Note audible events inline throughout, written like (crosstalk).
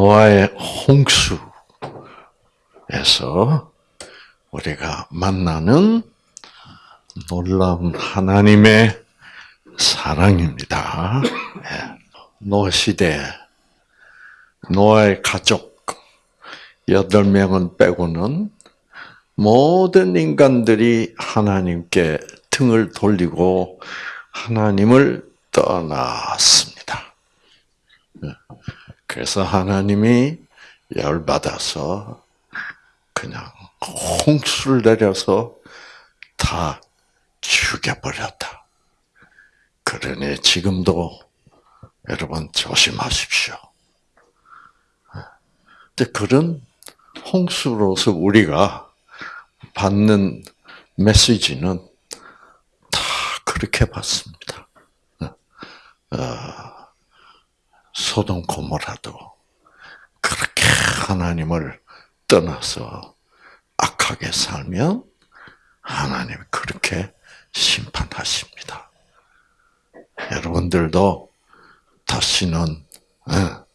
노아의 홍수에서 우리가 만나는 놀라운 하나님의 사랑입니다. 예. 노아 시대 노아의 가족 여덟 명은 빼고는 모든 인간들이 하나님께 등을 돌리고 하나님을 떠났습니다. 예. 그래서 하나님이 열받아서 그냥 홍수를 내려서 다 죽여버렸다. 그러니 지금도 여러분 조심하십시오. 근데 그런 홍수로서 우리가 받는 메시지는 다 그렇게 받습니다. 어, 소돔 고모라도 그렇게 하나님을 떠나서 악하게 살면 하나님 그렇게 심판하십니다. 여러분들도 다시는 어,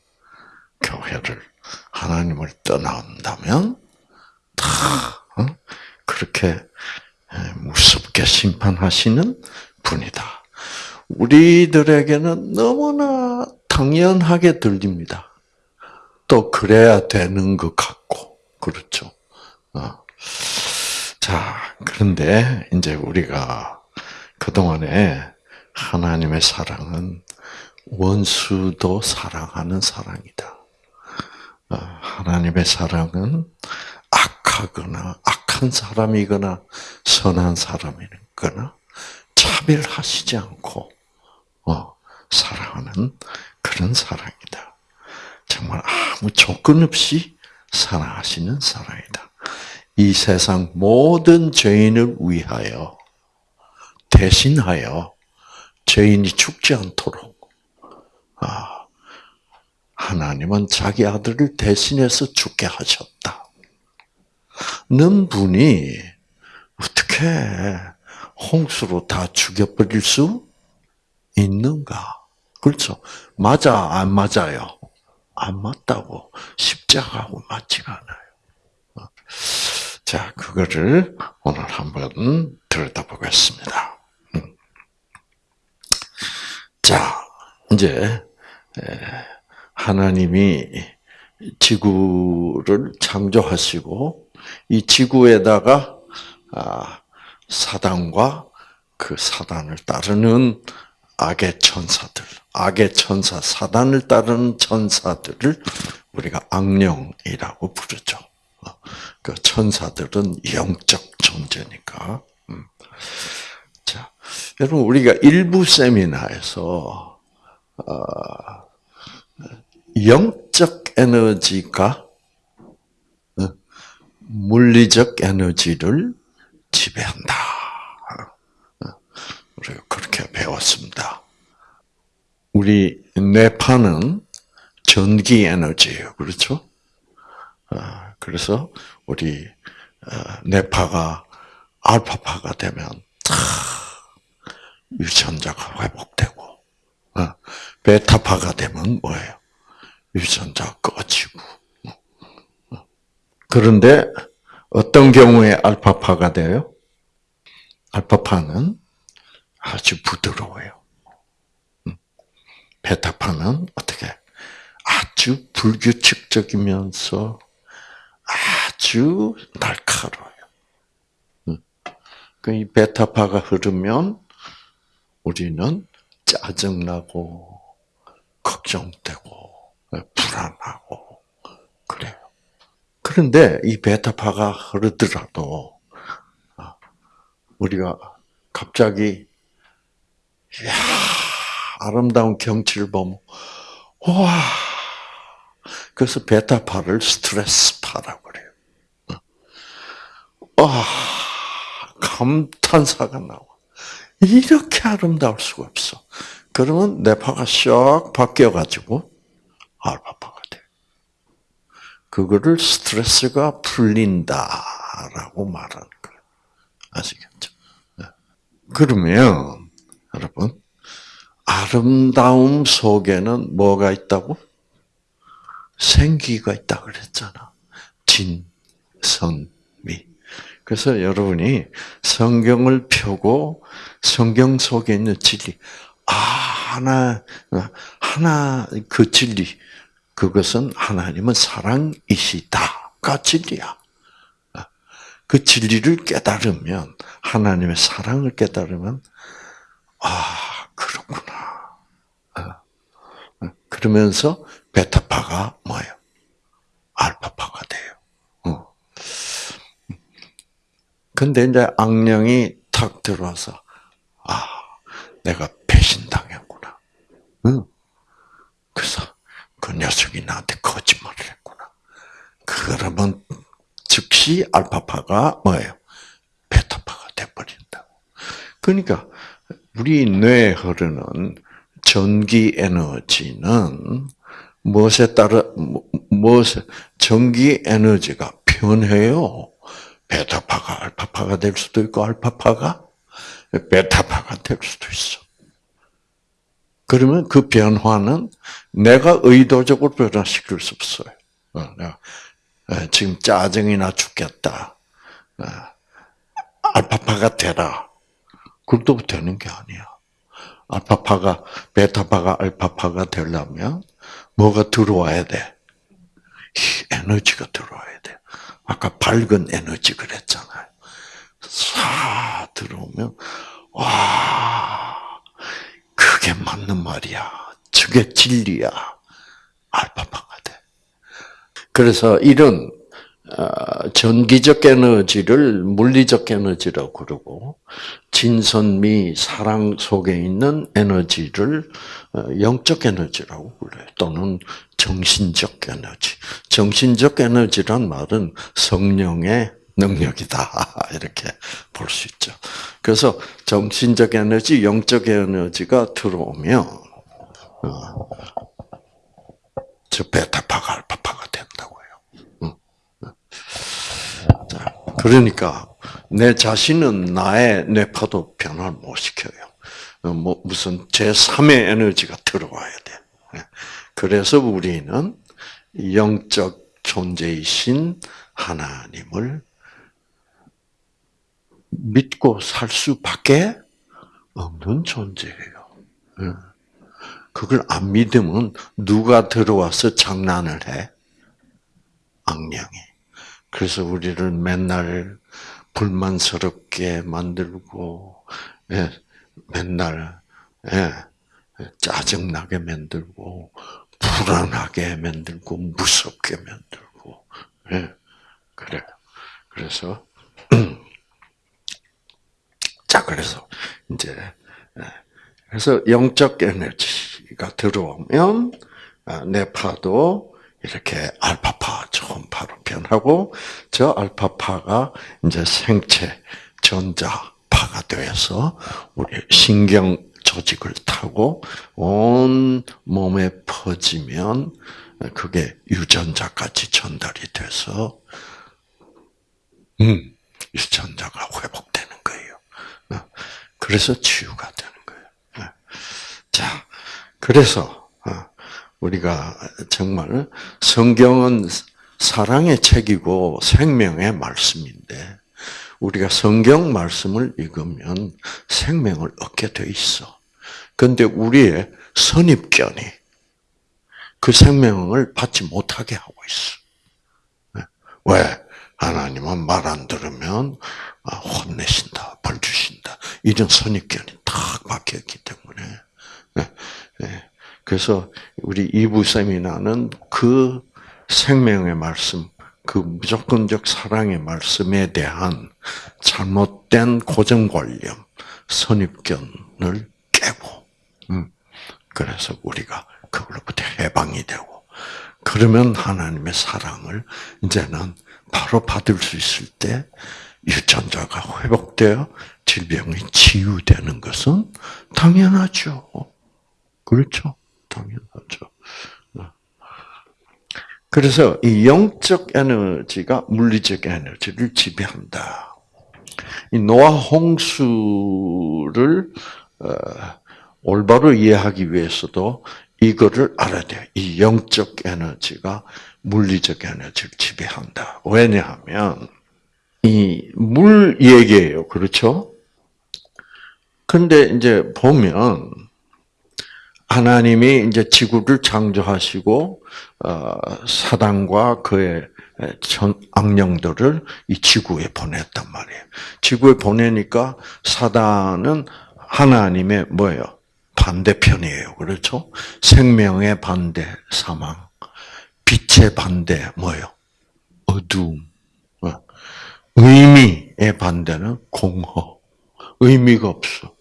교회를 하나님을 떠난다면 다 어, 그렇게 무섭게 심판하시는 분이다. 우리들에게는 너무나 당연하게 들립니다. 또 그래야 되는 것 같고 그렇죠. 어. 자 그런데 이제 우리가 그 동안에 하나님의 사랑은 원수도 사랑하는 사랑이다. 어, 하나님의 사랑은 악하거나 악한 사람이거나 선한 사람이거나 차별하시지 않고 어, 사랑하는 그런 사랑이다. 정말 아무 조건 없이 사랑하시는 사랑이다. 이 세상 모든 죄인을 위하여 대신하여 죄인이 죽지 않도록 아, 하나님은 자기 아들을 대신해서 죽게 하셨다. 는 분이 어떻게 홍수로 다 죽여버릴 수 있는가? 그렇죠. 맞아, 안 맞아요? 안 맞다고. 십자가하고 맞지가 않아요. 자, 그거를 오늘 한번 들여다보겠습니다. 음. 자, 이제, 하나님이 지구를 창조하시고, 이 지구에다가, 아, 사단과 그 사단을 따르는 악의 천사들, 악의 천사, 사단을 따르는 천사들을 우리가 악령이라고 부르죠. 그 천사들은 영적 존재니까. 음. 자, 여러분 우리가 일부 세미나에서 어, 영적 에너지가 어, 물리적 에너지를 지배한다. 어, 우리가 그렇게 배웠습니다. 우리 뇌파는 전기 에너지예요. 그렇죠? 그래서 우리 뇌파가 알파파가 되면 유전자가 회복되고 베타파가 되면 뭐예요? 유전자 꺼지고 그런데 어떤 경우에 알파파가 돼요? 알파파는 아주 부드러워요. 베타파는 어떻게 아주 불규칙적이면서 아주 날카로워요. 그이 베타파가 흐르면 우리는 짜증나고 걱정되고 불안하고 그래요. 그런데 이 베타파가 흐르더라도 우리가 갑자기 야 아름다운 경치를 보면 와 그래서 베타파를 스트레스파라고 그래요. 아, 감탄사가 나와. 이렇게 아름다울 수가 없어. 그러면 뇌파가 샥 바뀌어가지고 알파파가 돼. 그거를 스트레스가 풀린다라고 말하는 거예요. 아시겠죠? 네. 그러면 여러분 아름다움 속에는 뭐가 있다고? 생기가 있다 그랬잖아. 진, 선, 미. 그래서 여러분이 성경을 펴고 성경 속에 있는 진리, 아, 하나, 하나, 그 진리, 그것은 하나님은 사랑이시다가 진리야. 그 진리를 깨달으면, 하나님의 사랑을 깨달으면, 아, 그렇구나. 어. 그러면서 베타파가 뭐예요? 알파파가 돼요. 어. 근데 이제 악령이 탁 들어와서, 아, 내가 배신당했구나. 응. 그래서 그 녀석이 나한테 거짓말을 했구나. 그러면 즉시 알파파가 뭐예요? 베타파가 돼버린다고. 그러니까 우리 뇌에 흐르는 전기 에너지는 무엇에 따라 무엇에 전기 에너지가 변해요. 베타파가 알파파가 될 수도 있고 알파파가 베타파가 될 수도 있어. 그러면 그 변화는 내가 의도적으로 변화시킬 수 없어요. 어, 내가 지금 짜증이 나 죽겠다. 어, 알파파가 되라. 그것도 되는 게 아니야. 알파파가 베타파가 알파파가 되려면 뭐가 들어와야 돼? 에너지가 들어와야 돼. 아까 밝은 에너지 그랬잖아요. 사 들어오면 와 그게 맞는 말이야. 저게 진리야. 알파파가 돼. 그래서 이런 어, 전기적 에너지를 물리적 에너지라고 그러고 진선미 사랑 속에 있는 에너지를 어, 영적 에너지라고 불러요. 또는 정신적 에너지. 정신적 에너지란 말은 성령의 능력이다 (laughs) 이렇게 볼 수 있죠. 그래서 정신적 에너지, 영적 에너지가 들어오면 어, 저 베타파가 알파파가 된다고요. 자, 그러니까 내 자신은 나의 뇌파도 변화를 못 시켜요. 어, 뭐 무슨 제 3의 에너지가 들어와야 돼. 예. 그래서 우리는 영적 존재이신 하나님을 믿고 살 수밖에 없는 존재예요. 예. 그걸 안 믿으면 누가 들어와서 장난을 해? 악령이. 그래서 우리를 맨날 불만스럽게 만들고, 예, 맨날, 예, 짜증나게 만들고, 불안하게 만들고, 무섭게 만들고, 예, 그래요. 그래서, (clears throat) 자, 그래서, 이제, 예, 그래서 영적 에너지가 들어오면, 아, 뇌파도 이렇게 알파 파 초음파로 변하고 저 알파파가 이제 생체 전자파가 되어서 우리 신경 조직을 타고 온 몸에 퍼지면 그게 유전자까지 전달이 돼서 음, 유전자가 회복되는 거예요. 그래서 치유가 되는 거예요. 자, 그래서 우리가 정말 성경은 사랑의 책이고 생명의 말씀인데 우리가 성경 말씀을 읽으면 생명을 얻게 돼 있어. 그런데 우리의 선입견이 그 생명을 받지 못하게 하고 있어. 왜? 하나님은 말 안 들으면 아, 혼내신다, 벌 주신다. 이런 선입견이 탁 박혀 있기 때문에. 네, 네. 그래서 우리 이부 세미나는 그 생명의 말씀, 그 무조건적 사랑의 말씀에 대한 잘못된 고정관념, 선입견을 깨고, 음, 그래서 우리가 그걸로부터 해방이 되고, 그러면 하나님의 사랑을 이제는 바로 받을 수 있을 때 유전자가 회복되어 질병이 치유되는 것은 당연하죠. 그렇죠? 당연하죠. 그래서 이 영적 에너지가 물리적 에너지를 지배한다. 이 노아 홍수를 어, 올바로 이해하기 위해서도 이거를 알아야 돼요. 이 영적 에너지가 물리적 에너지를 지배한다. 왜냐하면 이 물 얘기예요. 그렇죠? 근데 이제 보면 하나님이 이제 지구를 창조하시고 어, 사단과 그의 악령들을 이 지구에 보냈단 말이에요. 지구에 보내니까 사단은 하나님의 뭐예요? 반대편이에요. 그렇죠? 생명의 반대 사망, 빛의 반대 뭐예요? 어두움. 어. 의미의 반대는 공허. 의미가 없어.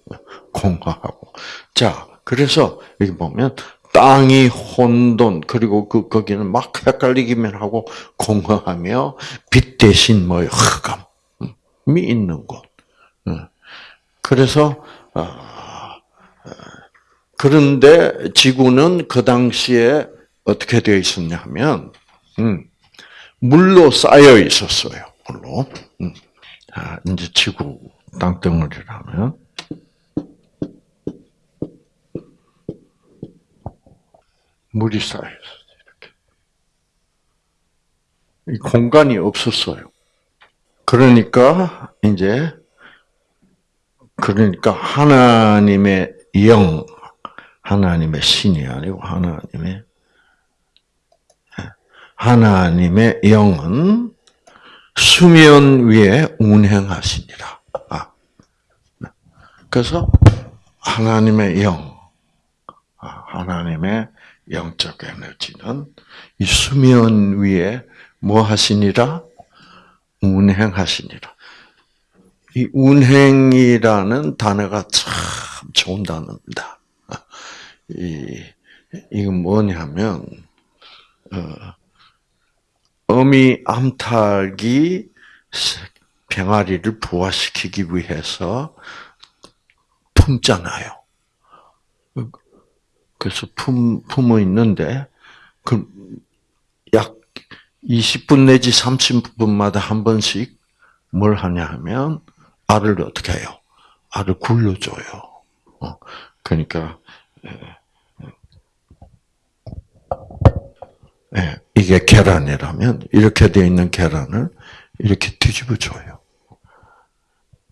공허하고. 자, 그래서 여기 보면 땅이 혼돈 그리고 그 거기는 막 헷갈리기만 하고 공허하며 빛 대신 뭐 흑암이 있는 곳. 그래서 어, 어, 그런데 지구는 그 당시에 어떻게 되어 있었냐면 음, 물로 쌓여 있었어요. 물로. 음. 자, 이제 지구 땅덩어리라면 물이 쌓여 있었어요. 이렇게. 공간이 없었어요. 그러니까 이제 그러니까 하나님의 영, 하나님의 신이 아니고 하나님의 하나님의 영은 수면 위에 운행하시니라. 아. 그래서 하나님의 영, 아, 하나님의 영적 에너지는 이 수면 위에 뭐 하시니라? 운행하시니라. 이 운행이라는 단어가 참 좋은 단어입니다. (laughs) 이, 이건 뭐냐면, 어, 어미 암탉이 병아리를 부화시키기 위해서 품잖아요. 그래서 품, 품어 있는데, 그, 약 20분 내지 30분마다 한 번씩 뭘 하냐 하면, 알을 어떻게 해요? 알을 굴려줘요. 어, 그러니까, 예, 이게 계란이라면, 이렇게 되어 있는 계란을 이렇게 뒤집어 줘요.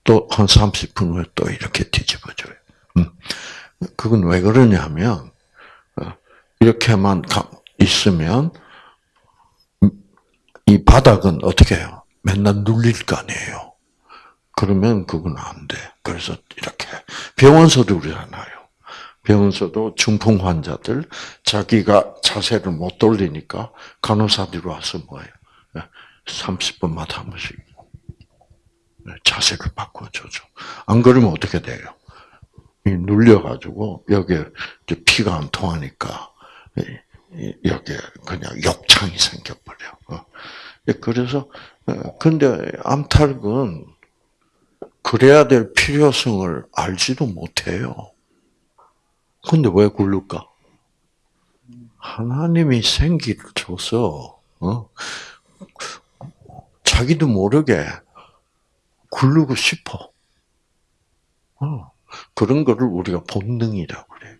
또 한 30분 후에 또 이렇게 뒤집어 줘요. 음. 그건 왜 그러냐면, 이렇게만 있으면 이 바닥은 어떻게 해요? 맨날 눌릴 거 아니에요. 그러면 그건 안 돼. 그래서 이렇게 병원서도 그러잖아요. 병원서도 중풍 환자들 자기가 자세를 못 돌리니까 간호사들이 와서 뭐예요? 30분마다 한 번씩 자세를 바꿔줘죠. 안 그러면 어떻게 돼요? 눌려가지고 여기에 피가 안 통하니까 여기에 그냥 욕창이 생겨버려. 어. 예, 그래서 어, 근데 암탉은 그래야 될 필요성을 알지도 못해요. 근데 왜 굴를까? 하나님이 생기를 줘서 어? 자기도 모르게 굴르고 싶어. 어. 그런 거를 우리가 본능이라고 그래요.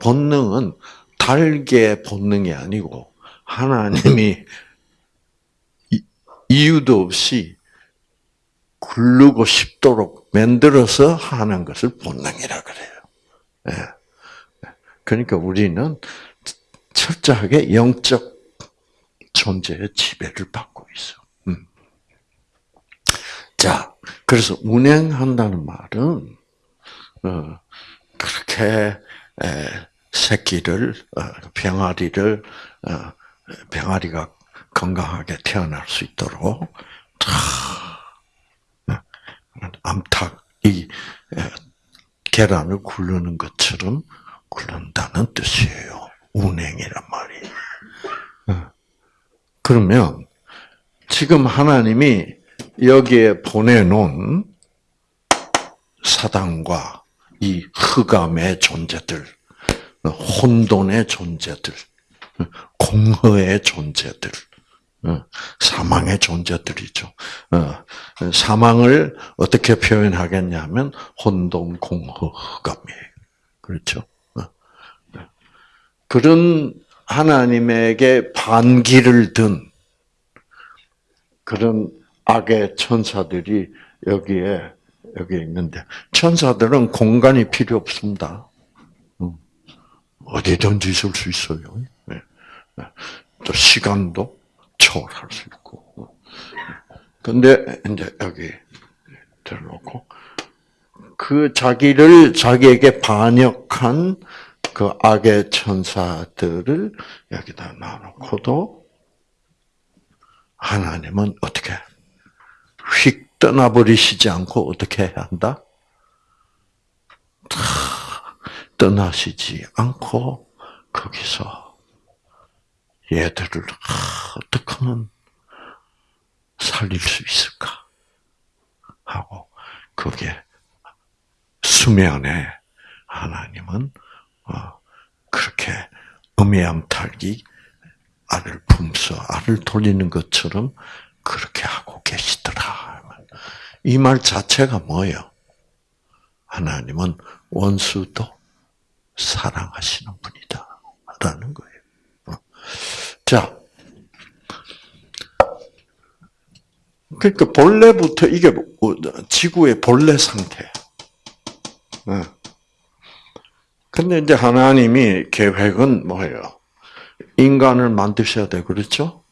본능은 달게 본능이 아니고 하나님이 이유도 없이 굴르고 싶도록 만들어서 하는 것을 본능이라 그래요. 예. 그러니까 우리는 철저하게 영적 존재의 지배를 받고 있어. 음. 자, 그래서 운행한다는 말은 어, 그렇게 새끼를 어, 병아리를 어, 병아리가 건강하게 태어날 수 있도록 암탉 이 계란을 굴르는 것처럼 굴른다는 뜻이에요. 운행이란 말이에요. 그러면 지금 하나님이 여기에 보내놓은 사단과 이 흑암의 존재들, 혼돈의 존재들, 공허의 존재들, 사망의 존재들이죠. 사망을 어떻게 표현하겠냐면 혼돈, 공허, 흑암이에요. 그렇죠? 그런 하나님에게 반기를 든 그런 악의 천사들이 여기에 여기 있는데 천사들은 공간이 필요 없습니다. 음. 어디든지 있을 수 있어요. 네. 네. 또 시간도 초월할 수 있고. 근데 이제 여기 들어놓고 그 자기를 자기에게 반역한 그 악의 천사들을 여기다 놔놓고도 하나님은 어떻게 휙 떠나버리시지 않고 어떻게 해야 한다? 떠나시지 않고 거기서 얘들을 어떻게 하면 살릴 수 있을까 하고 그게 수면에 하나님은 어, 그렇게 음해암탈기 알을 품서 알을 돌리는 것처럼 그렇게 하고 계시더라. 이 말 자체가 뭐예요? 하나님은 원수도 사랑하시는 분이다. 라는 거예요. 어. 자. 그러니까 본래부터 이게 뭐, 지구의 본래 상태. 어. 근데 이제 하나님이 계획은 뭐예요? 인간을 만드셔야 돼. 그렇죠?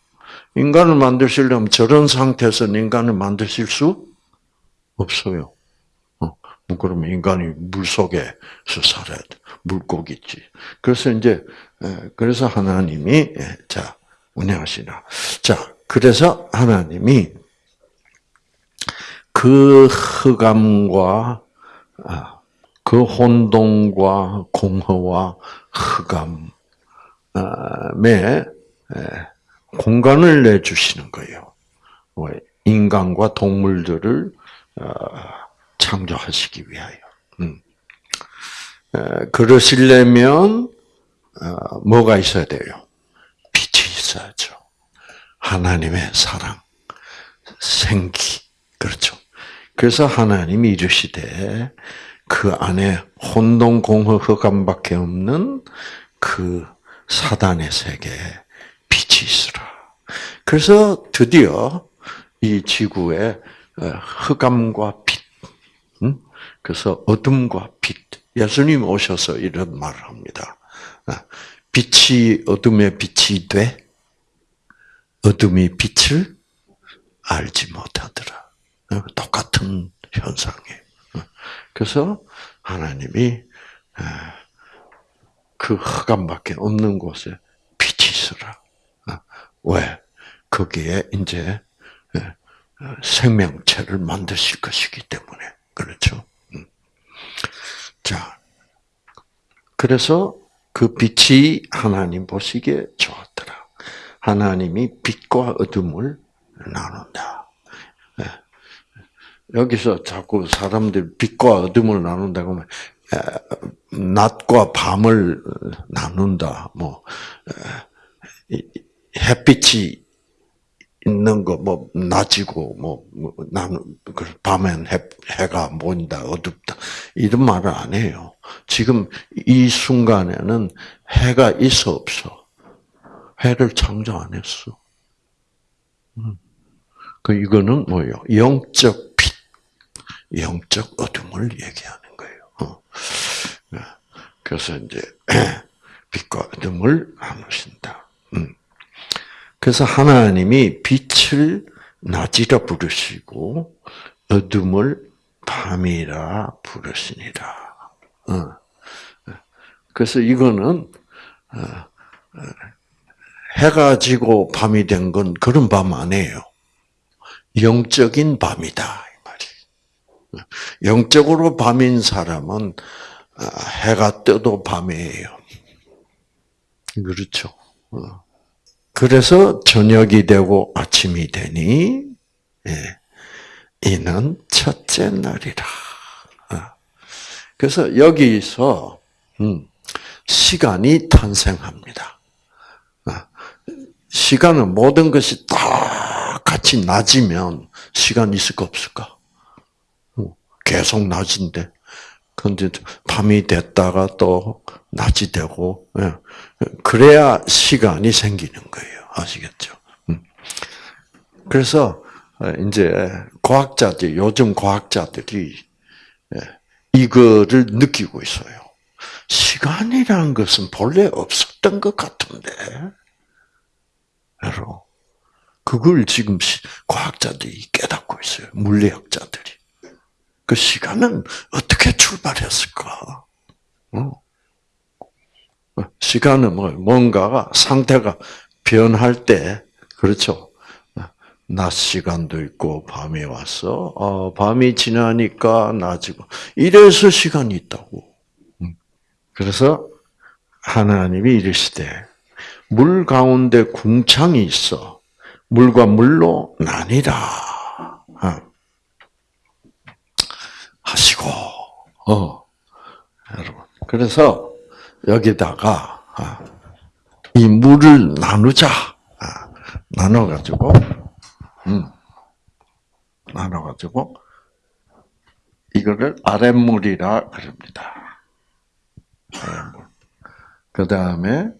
인간을 만드시려면 저런 상태에서 인간을 만드실 수 없어요. 어, 뭐 그러면 인간이 물 속에서 살아야 돼. 물고기지. 그래서 이제 그래서 하나님이 자 운영하시나. 자 그래서 하나님이 그 흑암과 아, 그 혼동과 공허와 흑암에 공간을 내주시는 거예요. 인간과 동물들을 어, 창조하시기 위하여. 음. 그러시려면 어, 뭐가 있어야 돼요? 빛이 있어야죠. 하나님의 사랑, 생기, 그렇죠. 그래서 하나님이 이르시되 그 안에 혼동, 공허, 흑암밖에 없는 그 사단의 세계에 빛이 있으라. 그래서 드디어 이 지구에 어, 흑암과 빛, 그래서 어둠과 빛. 예수님 오셔서 이런 말을 합니다. 어, 빛이 어둠의 빛이 돼 어둠이 빛을 알지 못하더라. 어, 똑같은 현상이에요. 그래서 하나님이 그 흑암밖에 없는 곳에 빛이 있어라. 왜? 거기에 이제 생명체를 만드실 것이기 때문에 그렇죠. 음. 자, 그래서 그 빛이 하나님 보시기에 좋았더라. 하나님이 빛과 어둠을 나눈다. 예. 여기서 자꾸 사람들 빛과 어둠을 나눈다고 하면 낮과 밤을 나눈다. 뭐 햇빛이 있는 거, 뭐, 낮이고, 뭐, 뭐 나는, 그 밤엔 해, 해가 모인다, 어둡다. 이런 말을 안 해요. 지금 이 순간에는 해가 있어, 없어. 해를 창조 안 했어. 음. 그, 이거는 뭐예요? 영적 빛, 영적 어둠을 얘기하는 거예요. 어. 네. 그래서 이제, (clears throat) 빛과 어둠을 나누신다. 음. 그래서 하나님이 빛을 낮이라 부르시고 어둠을 밤이라 부르시니라. 어. 그래서 이거는 어, 어, 해가 지고 밤이 된 건 그런 밤 아니에요. 영적인 밤이다 이 말이. 영적으로 밤인 사람은 해가 떠도 밤이에요. 그렇죠. 그래서 저녁이 되고 아침이 되니 예, 이는 첫째 날이라. 어. 그래서 여기서 음, 시간이 탄생합니다. 어. 시간은 모든 것이 다 같이 낮으면 시간 있을까 없을까? 어. 계속 낮은데 근데 밤이 됐다가 또 낮이 되고, 예. 그래야 시간이 생기는 거예요. 아시겠죠? 음. 그래서, 이제, 과학자들, 요즘 과학자들이, 예, 이거를 느끼고 있어요. 시간이라는 것은 본래 없었던 것 같은데, 여러분. 그걸 지금 과학자들이 깨닫고 있어요. 물리학자들이. 그 시간은 어떻게 출발했을까? 어? 시간은 뭐 뭔가가 상태가 변할 때 그렇죠. 낮 시간도 있고 밤이 왔어. 어, 밤이 지나니까 낮이고 이래서 시간이 있다고. 음. 그래서 하나님이 이르시되 물 가운데 궁창이 있어 물과 물로 나뉘라. 어. 하시고, 어, 여러분. 그래서 여기다가 아, 이 물을 나누자. 아, 나눠가지고, 음, 나눠가지고, 이거를 아랫물이라 그럽니다. 아랫물. 그 다음에,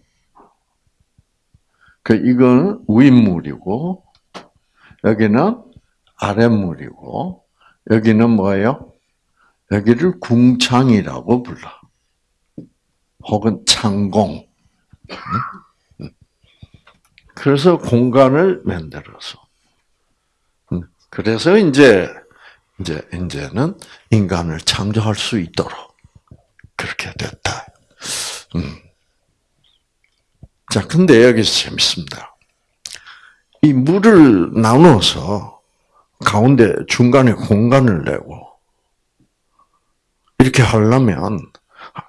그, 이건 윗물이고, 여기는 아랫물이고, 여기는 뭐예요? 여기를 궁창이라고 불러. 혹은 창공. 그래서 공간을 만들어서. 그래서 이제, 이제, 이제는 인간을 창조할 수 있도록 그렇게 됐다. 음. 자, 근데 여기서 재밌습니다. 이 물을 나눠서 가운데 중간에 공간을 내고 이렇게 하려면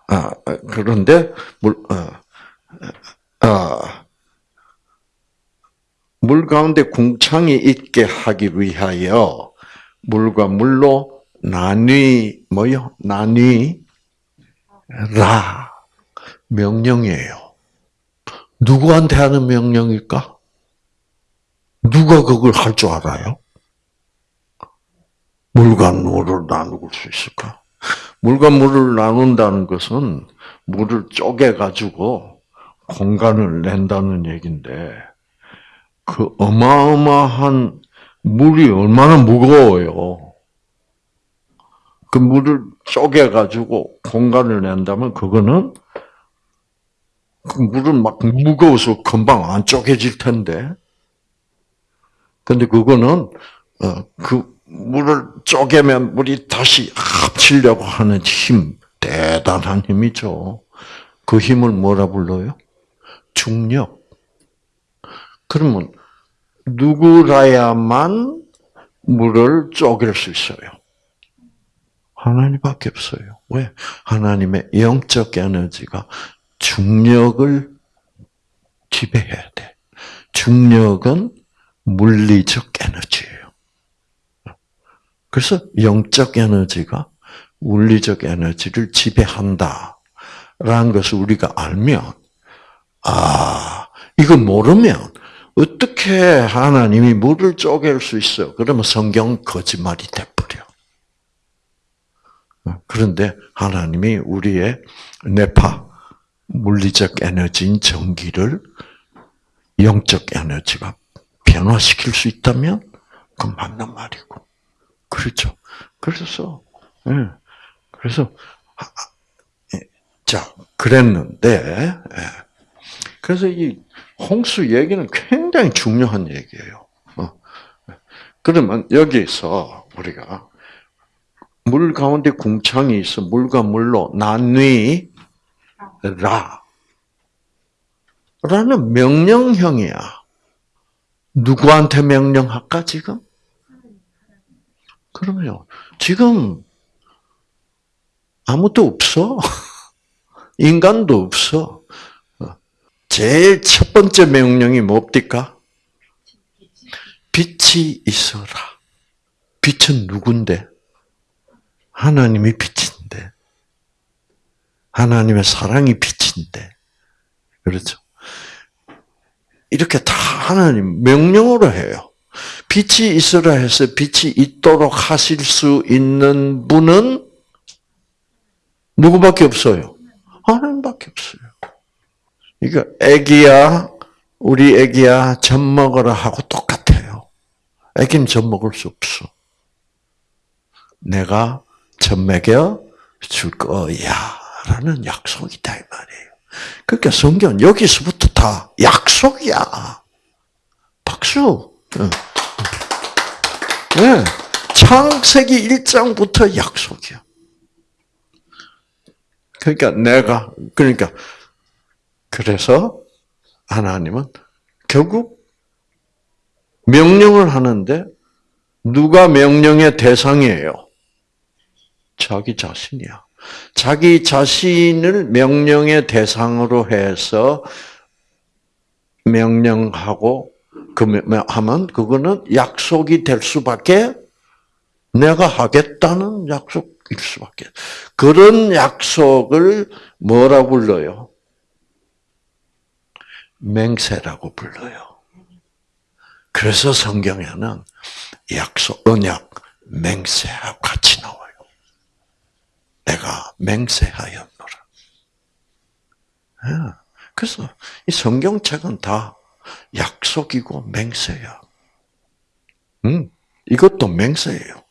아, 그런데 물, 어, 어, 물 가운데 궁창이 있게 하기 위하여 물과 물로 나뉘 뭐요? 나뉘라 명령이에요. 누구한테 하는 명령일까? 누가 그걸 할 줄 알아요? 물과 물을 나눌 수 있을까? 물과 물을 나눈다는 것은 물을 쪼개가지고 공간을 낸다는 얘기인데, 그 어마어마한 물이 얼마나 무거워요. 그 물을 쪼개가지고 공간을 낸다면 그거는 그 물은 막 무거워서 금방 안 쪼개질 텐데. 근데 그거는 어, 그 물을 쪼개면 물이 다시 합치려고 하는 힘, 대단한 힘이죠. 그 힘을 뭐라 불러요? 중력. 그러면 누구라야만 물을 쪼갤 수 있어요? 하나님밖에 없어요. 왜? 하나님의 영적 에너지가 중력을 지배해야 돼. 중력은 물리적 에너지예요. 그래서 영적 에너지가 물리적 에너지를 지배한다. 라는 것을 우리가 알면, 아, 이거 모르면 어떻게 하나님이 물을 쪼갤 수 있어? 그러면 성경 거짓말이 돼버려. 그런데 하나님이 우리의 뇌파, 물리적 에너지인 전기를 영적 에너지가 변화시킬 수 있다면, 그건 맞는 말이고. 그렇죠. 그래서, 예. 그래서, 예. 자, 그랬는데, 예. 그래서 이 홍수 얘기는 굉장히 중요한 얘기예요. 어. 그러면 여기서 우리가 물 가운데 궁창이 있어 물과 물로 나뉘라. 라는 명령형이야. 누구한테 명령할까, 지금? 그러면요. 지금 아무도 없어. (laughs) 인간도 없어. 제일 첫 번째 명령이 뭡니까? 빛이 있어라. 빛은 누군데? 하나님이 빛인데. 하나님의 사랑이 빛인데. 그렇죠? 이렇게 다 하나님 명령으로 해요. 빛이 있으라 해서 빛이 있도록 하실 수 있는 분은 누구밖에 없어요? 하나님밖에 없어요. 그러니까 애기야, 우리 애기야 젖 먹어라 하고 똑같아요. 애기는 젖 먹을 수 없어. 내가 젖 먹여 줄 거야라는 약속이다 이 말이에요. 그러니까 성경 여기서부터 다 약속이야. 박수. 네. 창세기 1장부터 약속이야. 그러니까 내가 그러니까 그래서 하나님은 결국 명령을 하는데 누가 명령의 대상이에요? 자기 자신이야. 자기 자신을 명령의 대상으로 해서 명령하고 그 하면 그거는 약속이 될 수밖에 내가 하겠다는 약속일 수밖에. 그런 약속을 뭐라 불러요? 맹세라고 불러요. 그래서 성경에는 약속, 언약, 맹세하고 같이 나와요. 내가 맹세하였노라. 예. 그래서 이 성경책은 다 약속이고 맹세야. 음, 이것도 맹세예요.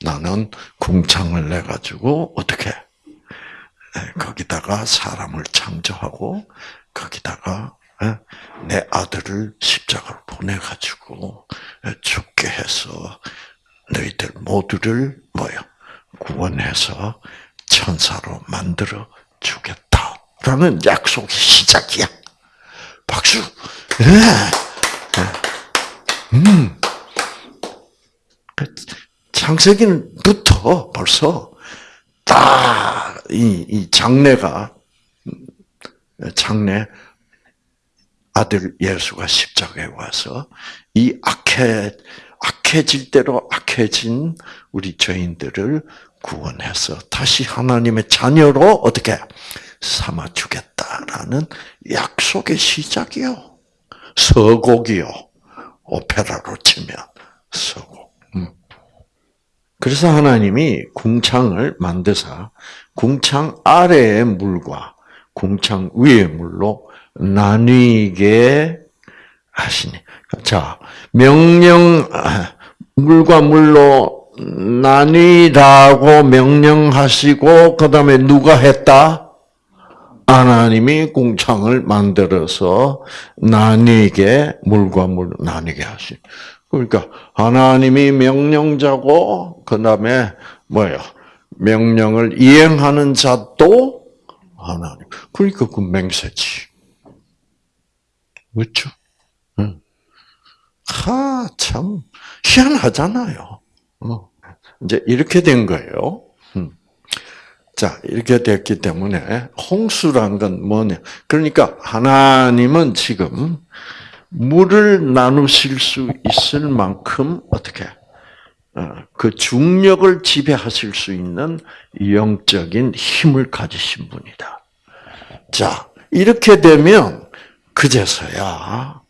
나는 궁창을 내 가지고 어떻게 거기다가 사람을 창조하고 거기다가 내 아들을 십자가로 보내 가지고 죽게 해서 너희들 모두를 뭐요 구원해서 천사로 만들어 주겠다라는 약속이 시작이야. 박수. 네. 음. 창세기부터 벌써 다이 이 장래가 장래 아들 예수가 십자가에 와서 이 악해 악해질 대로 악해진 우리 죄인들을 구원해서 다시 하나님의 자녀로 어떻게 삼아 주겠다라는 약속의 시작이요. 서곡이요. 오페라로 치면 서곡. 그래서 하나님이 궁창을 만드사 궁창 아래의 물과 궁창 위의 물로 나뉘게 하시니. 자, 명령, 물과 물로 나뉘라고 명령하시고, 그 다음에 누가 했다? 하나님이 궁창을 만들어서 나뉘게, 물과 물 나뉘게 하시. 그러니까 하나님이 명령자고 그 다음에 뭐예요? 명령을 이행하는 자도 하나님. 그러니까 그 맹세지. 그렇죠? 응. 하, 참 희한하잖아요. 어. 이제 이렇게 된 거예요. 자, 이렇게 됐기 때문에 홍수란 건 뭐냐? 그러니까 하나님은 지금 물을 나누실 수 있을 만큼 어떻게 어, 그 중력을 지배하실 수 있는 영적인 힘을 가지신 분이다. 자, 이렇게 되면 그제서야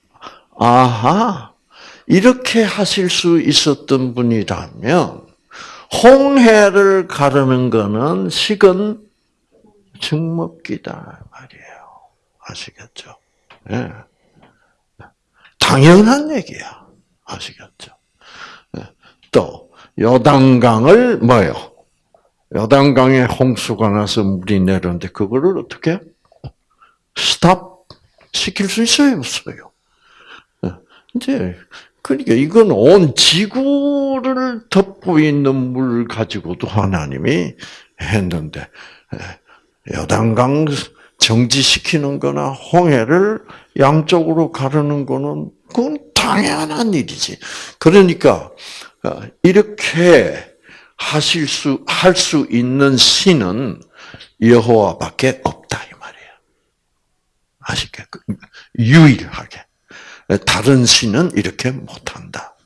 아하 이렇게 하실 수 있었던 분이라면 홍해를 가르는 거는 식은 죽먹기다 말이에요. 아시겠죠? 예. 당연한 얘기야. 아시겠죠? 네. 또 요단강을 뭐요? 요단강에 홍수가 나서 물이 내렸는데 그거를 어떻게 스탑 시킬 수 있어요, 없어요? 네. 이제 그러니까 이건 온 지구를 덮고 있는 물 가지고도 하나님이 했는데 요단강 정지시키는 거나 홍해를 양쪽으로 가르는 거는 그건 당연한 일이지. 그러니까 어, 이렇게 하실 수 할 수 있는 신은 여호와밖에 없다 이 말이에요. 아시겠? 유일하게 다른 신은 이렇게 못한다.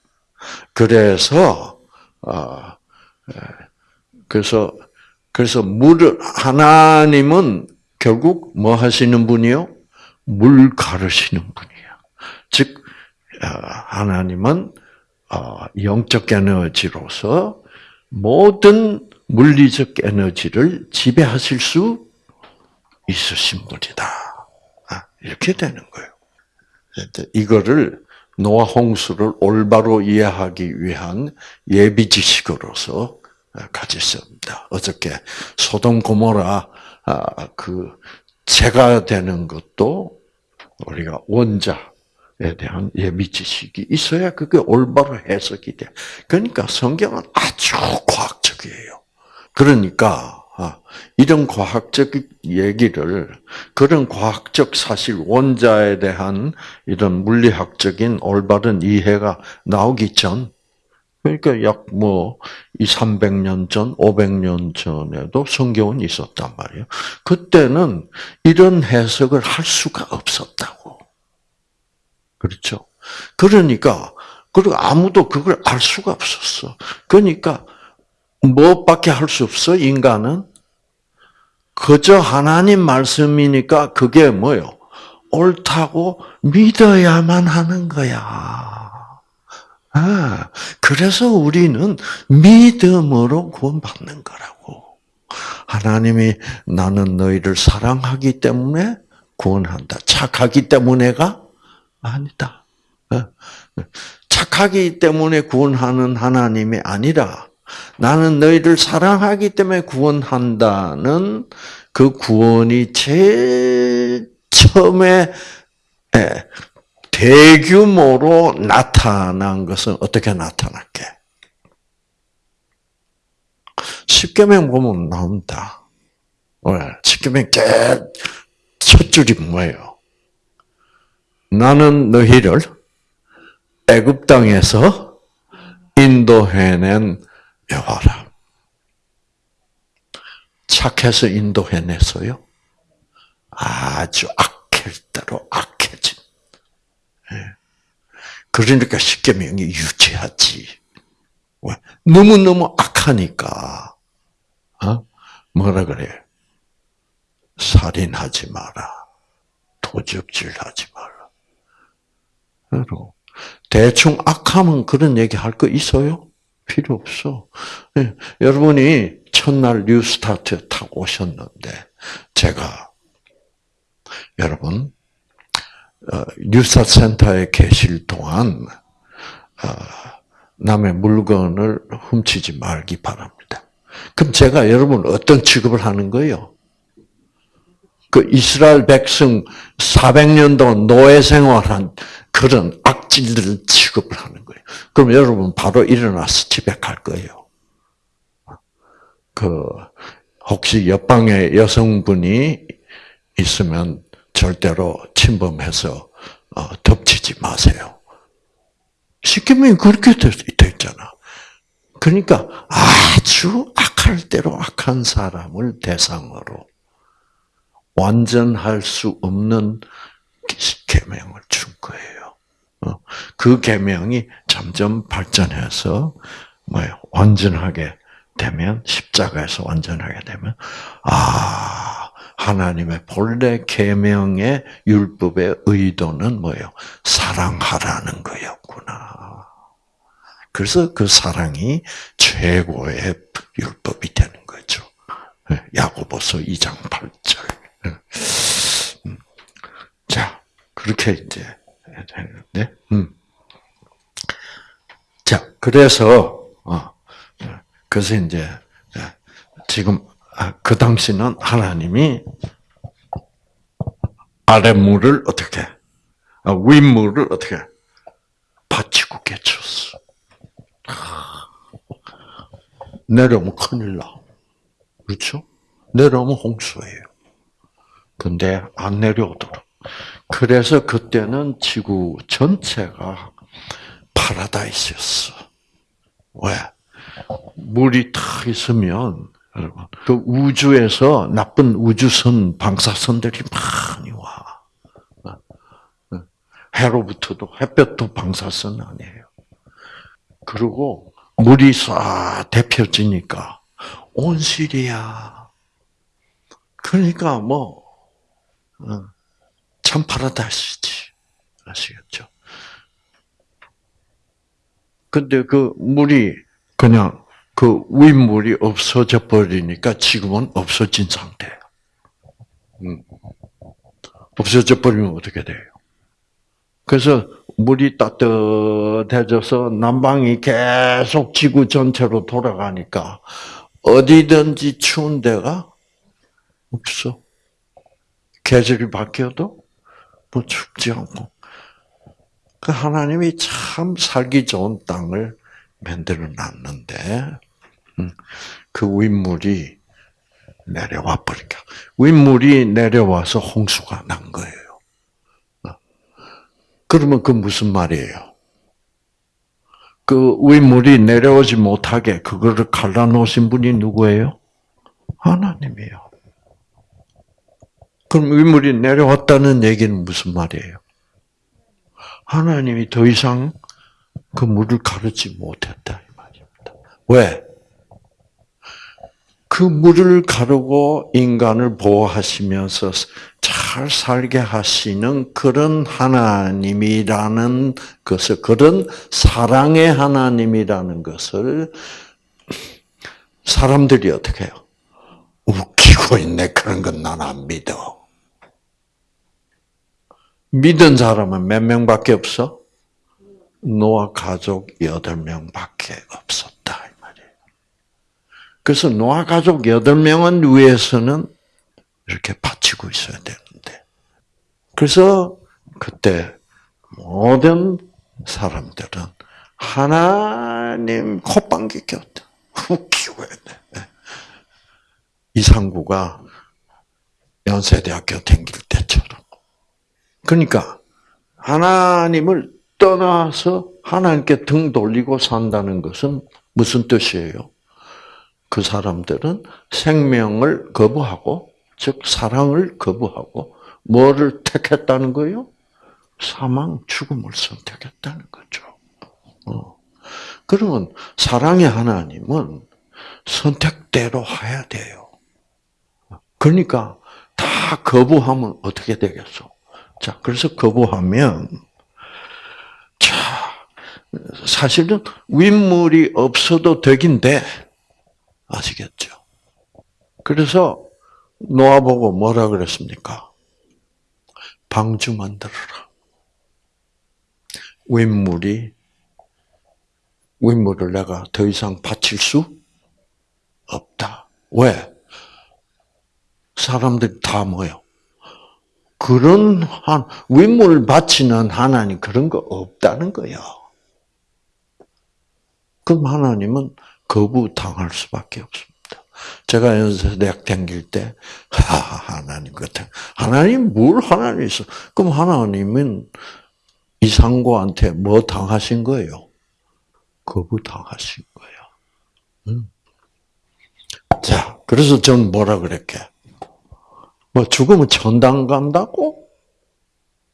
그래서 어, 그래서 그래서 물을 하나님은 결국 뭐 하시는 분이요? 물 가르시는 분이에요. 즉 어, 하나님은 어, 영적 에너지로서 모든 물리적 에너지를 지배하실 수 있으신 분이다. 아, 이렇게 되는 거예요. 이거를 노아 홍수를 올바로 이해하기 위한 예비 지식으로서 가졌습니다. 어저께 소돔 고모라 아, 그 재가 되는 것도 우리가 원자에 대한 예비 지식이 있어야 그게 올바로 해석이 돼. 그러니까 성경은 아주 과학적이에요. 그러니까 아, 이런 과학적 얘기를 그런 과학적 사실 원자에 대한 이런 물리학적인 올바른 이해가 나오기 전 그러니까 약 뭐, 2, 300년 전, 500년 전에도 성경은 있었단 말이에요. 그때는 이런 해석을 할 수가 없었다고. 그렇죠? 그러니까, 그리고 아무도 그걸 알 수가 없었어. 그러니까, 무엇밖에 할 수 없어, 인간은? 그저 하나님 말씀이니까 그게 뭐요? 옳다고 믿어야만 하는 거야. 아, 그래서 우리는 믿음으로 구원받는 거라고. 하나님이 나는 너희를 사랑하기 때문에 구원한다. 착하기 때문에가 아니다. 어? 착하기 때문에 구원하는 하나님이 아니라 나는 너희를 사랑하기 때문에 구원한다는 그 구원이 제일 처음에 예, 대규모로 나타난 것은 어떻게 나타났게? 십계명 보면. 왜? 십계명 첫 줄이 뭐예요? 나는 너희를 애굽 땅에서 인도해낸 여호와라. 착해서 인도해냈어요. 아주 악할 대로 악해진 그러니까 십계명이 유치하지. 너무 너무 악하니까 어? 뭐라 그래? 살인하지 마라. 도적질하지 마라. 대충 악하면 그런 얘기 할 거 있어요? 필요 없어. 네. 여러분이 첫날 뉴스타트 타고 오셨는데 제가 여러분 어, 뉴스타 센터에 계실 동안 어, 남의 물건을 훔치지 말기 바랍니다. 그럼 제가 여러분 어떤 취급을 하는 거예요? 그 이스라엘 백성 400년 동안 노예 생활한 그런 악질들을 취급을 하는 거예요. 그럼 여러분 바로 일어나서 집에 갈 거예요. 그 혹시 옆방에 여성분이 있으면 절대로 침범해서 어, 덮치지 마세요. 십계명이 그렇게 되어 있잖아. 그러니까 아주 악할 대로 악한 사람을 대상으로 완전할 수 없는 계명을 준 거예요. 어, 그 계명이 점점 발전해서 뭐요 완전하게 되면 십자가에서 완전하게 되면 아 하나님의 본래 계명의 율법의 의도는 뭐예요? 사랑하라는 거였구나. 그래서 그 사랑이 최고의 율법이 되는 거죠. 예, 야고보서 2장 8절. 예. 음. 자, 그렇게 이제 되는데, 음. 자, 그래서, 어, 그래서 이제, 지금 아, 그 당시는 하나님이 아랫물을 어떻게, 아, 윗물을 어떻게, 받치고 깨쳤어. 내려오면 큰일 나. 그렇죠? 내려오면 홍수예요. 근데 안 내려오도록. 그래서 그때는 지구 전체가 파라다이스였어. 왜? 물이 탁 있으면 여러분. 그 우주에서 나쁜 우주선 방사선들이 많이 와. 해로부터도 햇볕도 방사선 아니에요. 그리고 물이 싹 데펴지니까 온실이야. 그러니까 뭐 어, 참 파라다이스지. 아시겠죠? 근데 그 물이 그냥 그 윗물이 없어져 버리니까 지금은 없어진 상태예요. 음. 없어져 버리면 어떻게 돼요? 그래서 물이 따뜻해져서 난방이 계속 지구 전체로 돌아가니까 어디든지 추운 데가 없어. 계절이 바뀌어도 뭐 춥지 않고. 그 하나님이 참 살기 좋은 땅을 만들어 놨는데, 음, 그 윗물이 내려와 버리니까. 윗물이 내려와서 홍수가 난 거예요. 어. 그러면 그 무슨 말이에요? 그 윗물이 내려오지 못하게 그거를 갈라놓으신 분이 누구예요? 하나님이에요. 그럼 윗물이 내려왔다는 얘기는 무슨 말이에요? 하나님이 더 이상 그 물을 가르지 못했다 이 말입니다. 왜? 그 물을 가르고 인간을 보호하시면서 잘 살게 하시는 그런 하나님이라는 것을, 그런 사랑의 하나님이라는 것을 사람들이 어떻게 해요? 웃기고 있네. 그런 건 난 안 믿어. 믿은 사람은 몇 명밖에 없어? 노아 가족 여덟 명밖에 없었다. 이 말이에요. 그래서 노아 가족 여덟 명은 위에서는 이렇게 바치고 있어야 되는데. 그래서 그때 모든 사람들은 하나님 콧방귀 꼈다. 웃기고 했네. 이상구가 연세대학교 다닐 때처럼. 그러니까 하나님을 떠나서 하나님께 등 돌리고 산다는 것은 무슨 뜻이에요? 그 사람들은 생명을 거부하고, 즉, 사랑을 거부하고, 뭐를 택했다는 거예요? 사망, 죽음을 선택했다는 거죠. 어. 그러면 사랑의 하나님은 선택대로 해야 돼요. 그러니까 다 거부하면 어떻게 되겠어? 자, 그래서 거부하면 자, 사실은 윗물이 없어도 되긴 데 아시겠죠? 그래서 노아 보고 뭐라 그랬습니까? 방주 만들어라. 윗물이 윗물을 내가 더 이상 바칠 수 없다. 왜? 사람들이 다 뭐요? 그런 한 윗물을 바치는 하나님 그런 거 없다는 거예요. 그럼 하나님은 거부당할 수밖에 없습니다. 제가 연세대학 다닐 때, 하, 하나님 같은, 하나님 뭘 하나님 있어? 그럼 하나님은 이상고한테 뭐 당하신 거예요? 거부당하신 거예요. 음. 자, 그래서 전 뭐라 그랬게? 뭐 죽으면 천당 간다고?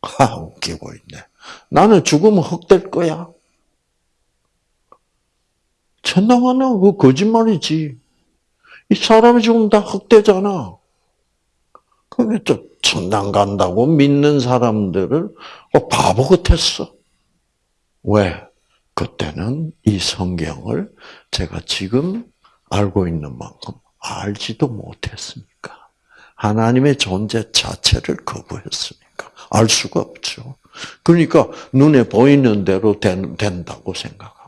하, 웃기고 있네. 나는 죽으면 흑될 거야. 천당 가나? 그 거짓말이지. 이 사람이 죽으면 다 흑되잖아. 그게 또 천당 간다고 믿는 사람들을 어, 바보 같았어. 왜? 그때는 이 성경을 제가 지금 알고 있는 만큼 알지도 못했으니까. 하나님의 존재 자체를 거부했으니까. 알 수가 없죠. 그러니까 눈에 보이는 대로 된, 다고 생각하고.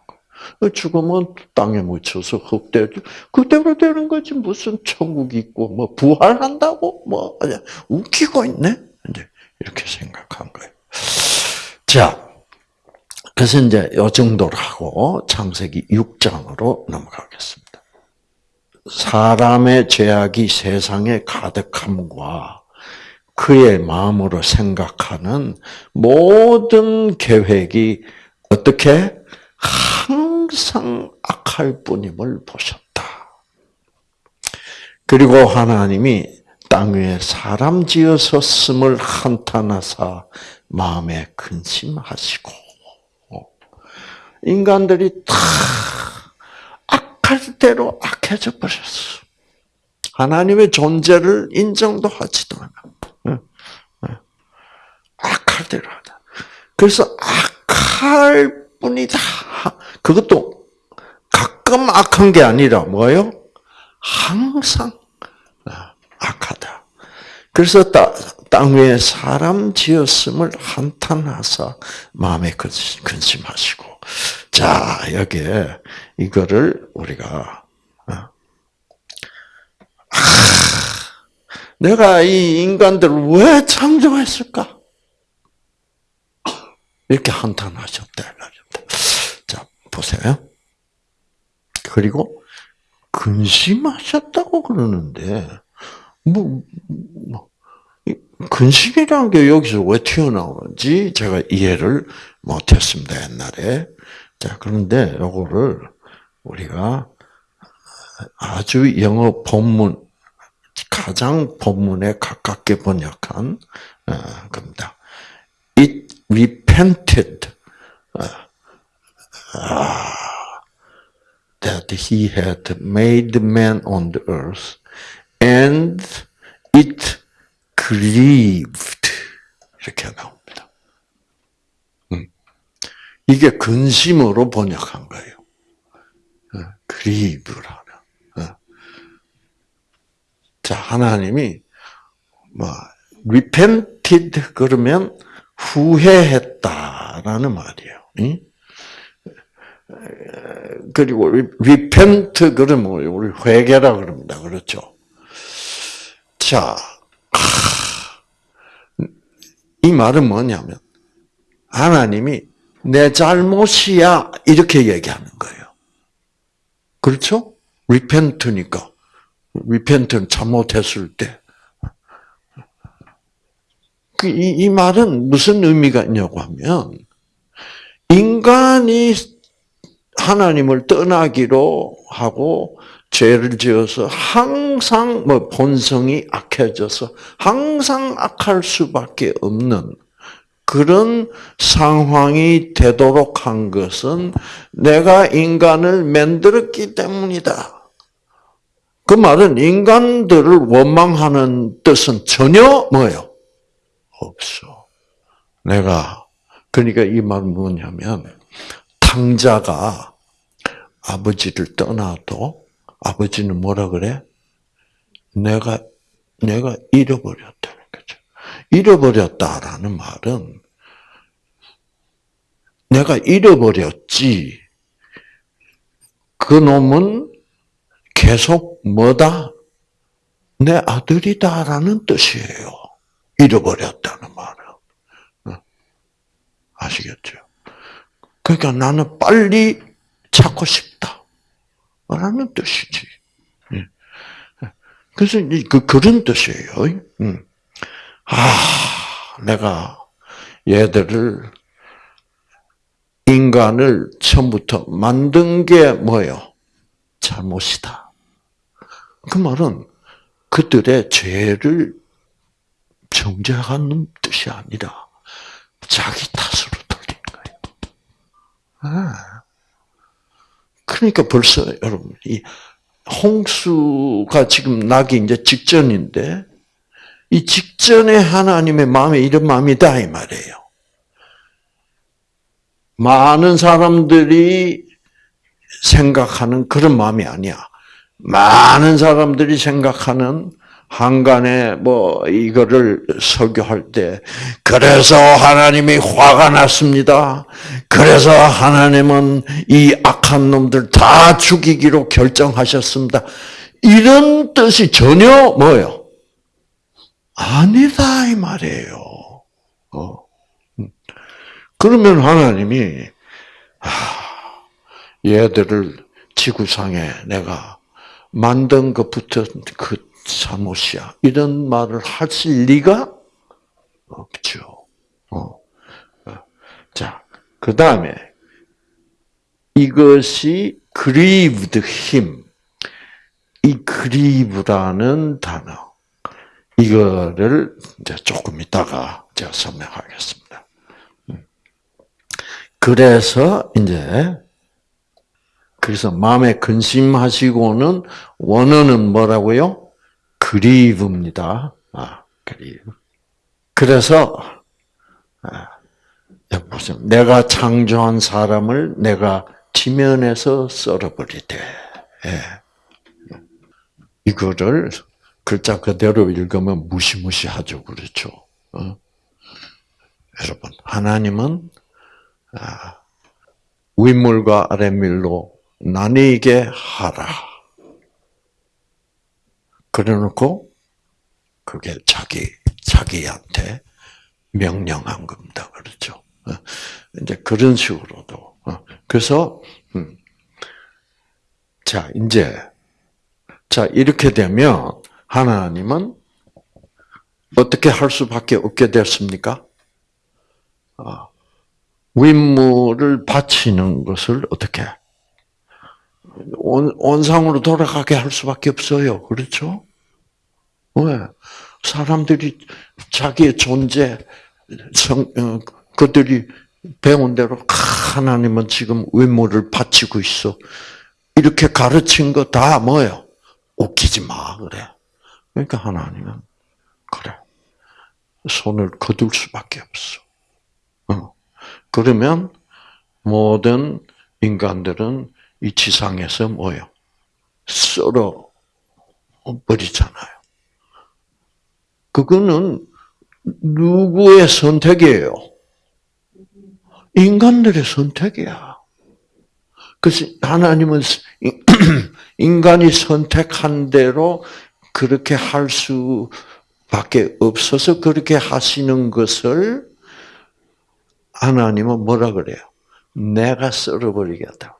죽으면 땅에 묻혀서 흑돼 그대로 되는 거지 무슨 천국 있고 뭐 부활한다고 뭐 웃기고 있네 이제 이렇게 생각한 거예요. 자, 그래서 이제 요 정도로 하고 창세기 6장으로 넘어가겠습니다. 사람의 죄악이 세상에 가득함과 그의 마음으로 생각하는 모든 계획이 어떻게 항상 악할 뿐임을 보셨다. 그리고 하나님이 땅 위에 사람 지어서 스을 한탄하사 마음에 근심하시고 인간들이 다 악할 대로 악해져 버렸어. 하나님의 존재를 인정도 하지도 않아. 악할 대로 하다. 그래서 악할 뿐이다. 그것도 가끔 악한 게 아니라 뭐예요? 항상 아, 악하다. 그래서 따, 땅 위에 사람 지었음을 한탄하사 마음에 근심하시고 자 여기에 이거를 우리가 어, 아, 내가 이 인간들을 왜 창조했을까? 이렇게 한탄하셨다. 자 보세요. 그리고 근심하셨다고 그러는데 뭐, 뭐 근심이라는 게 여기서 왜 튀어나오는지 제가 이해를 못했습니다 옛날에. 자 그런데 요거를 우리가 아주 영어 본문 가장 본문에 가깝게 번역한 어, 겁니다. It repented uh, that he had made man on the earth, and it grieved 이렇게 나옵니다. 음. 이게 근심으로 번역한 거예요. grieve라는. 자 하나님이 뭐 repented 그러면 후회했다라는 말이에요. 그리고 repent 그러면 우리 회개라 그럽니다. 그렇죠? 자, 이 말은 뭐냐면 하나님이 내 잘못이야 이렇게 얘기하는 거예요. 그렇죠? repent니까 repent는 잘못했을 때. 그 이, 이 말은 무슨 의미가 있냐고 하면 인간이 하나님을 떠나기로 하고 죄를 지어서 항상 뭐 본성이 악해져서 항상 악할 수밖에 없는 그런 상황이 되도록 한 것은 내가 인간을 만들었기 때문이다. 그 말은 인간들을 원망하는 뜻은 전혀 뭐예요? 없어. 내가 그러니까 이 말은 뭐냐면 탕자가 아버지를 떠나도 아버지는 뭐라 그래? 내가 내가 잃어버렸다는 거죠. 잃어버렸다라는 말은 내가 잃어버렸지. 그 놈은 계속 뭐다? 내 아들이다라는 뜻이에요. 잃어버렸다는 말은. 어? 아시겠죠? 그러니까 나는 빨리 찾고 싶다. 라는 뜻이지. 예. 그래서 그, 그런 뜻이에요. 음. 아, 내가 얘들을, 인간을 처음부터 만든 게 뭐예요? 잘못이다. 그 말은 그들의 죄를 정죄하는 뜻이 아니라 자기 탓으로 돌린 거예요. 아. 그러니까 벌써 여러분 이 홍수가 지금 나기 이제 직전인데 이 직전에 하나님의 마음에 이런 마음이다 이 말이에요. 많은 사람들이 생각하는 그런 마음이 아니야. 많은 사람들이 생각하는 한간에 뭐 이거를 설교할 때 그래서 하나님이 화가 났습니다. 그래서 하나님은 이 악한 놈들 다 죽이기로 결정하셨습니다. 이런 뜻이 전혀 뭐요? 아니다 이 말이에요. 어. 그러면 하나님이 얘들을 지구상에 내가 만든 것부터 그 잘못이야. 이런 말을 하실 리가 없죠. 어. 자, 그 다음에 이것이 grieved him. 이 grieve라는 단어. 이거를 이제 조금 이따가 제가 설명하겠습니다. 음. 그래서 이제 그래서 마음에 근심하시고는 원어는 뭐라고요? 그리브입니다. 아, 그리브. 그래서 아, 보세요. 내가 창조한 사람을 내가 지면에서 썰어버리되. 예. 이거를 글자 그대로 읽으면 무시무시하죠, 그렇죠? 어? 여러분, 하나님은 아, 윗물과 아랫물로 나뉘게 하라. 그래놓고 그게 자기 자기한테 명령한 겁니다. 그렇죠? 어, 이제 그런 식으로도 어, 그래서 음. 자 이제 자 이렇게 되면 하나님은 어떻게 할 수밖에 없게 됐습니까? 아, 윗물을 바치는 것을 어떻게 온, 온상으로 돌아가게 할 수밖에 없어요. 그렇죠? 왜? 사람들이 자기의 존재, 성, 어, 그들이 배운 대로 하나님은 지금 윗물을 바치고 있어. 이렇게 가르친 거 다 뭐예요? 웃기지 마 그래. 그러니까 하나님은 그래 손을 거둘 수밖에 없어. 어. 그러면 모든 인간들은 이 지상에서 뭐요? 썰어 버리잖아요. 그거는 누구의 선택이에요? 인간들의 선택이야. 그래서 하나님은 (clears throat) 인간이 선택한 대로 그렇게 할 수밖에 없어서 그렇게 하시는 것을 하나님은 뭐라 그래요? 내가 썰어버리겠다.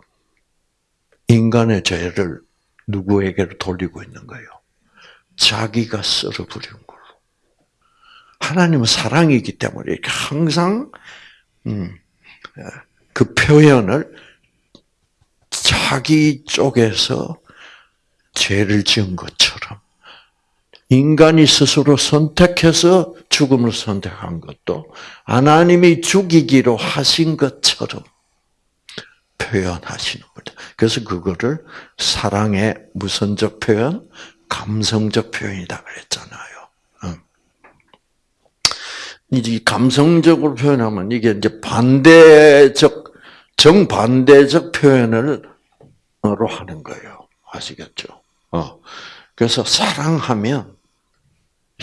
인간의 죄를 누구에게로 돌리고 있는 거예요? 자기가 썰어버린 걸로. 하나님은 사랑이기 때문에 항상 음, 그 표현을 자기 쪽에서 죄를 지은 것처럼 인간이 스스로 선택해서 죽음을 선택한 것도 하나님이 죽이기로 하신 것처럼 표현하시는 거죠. 그래서 그거를 사랑의 무선적 표현, 감성적 표현이다 그랬잖아요. 이 감성적으로 표현하면 이게 이제 반대적, 정반대적 표현을 하는 거예요. 아시겠죠? 어. 그래서 사랑하면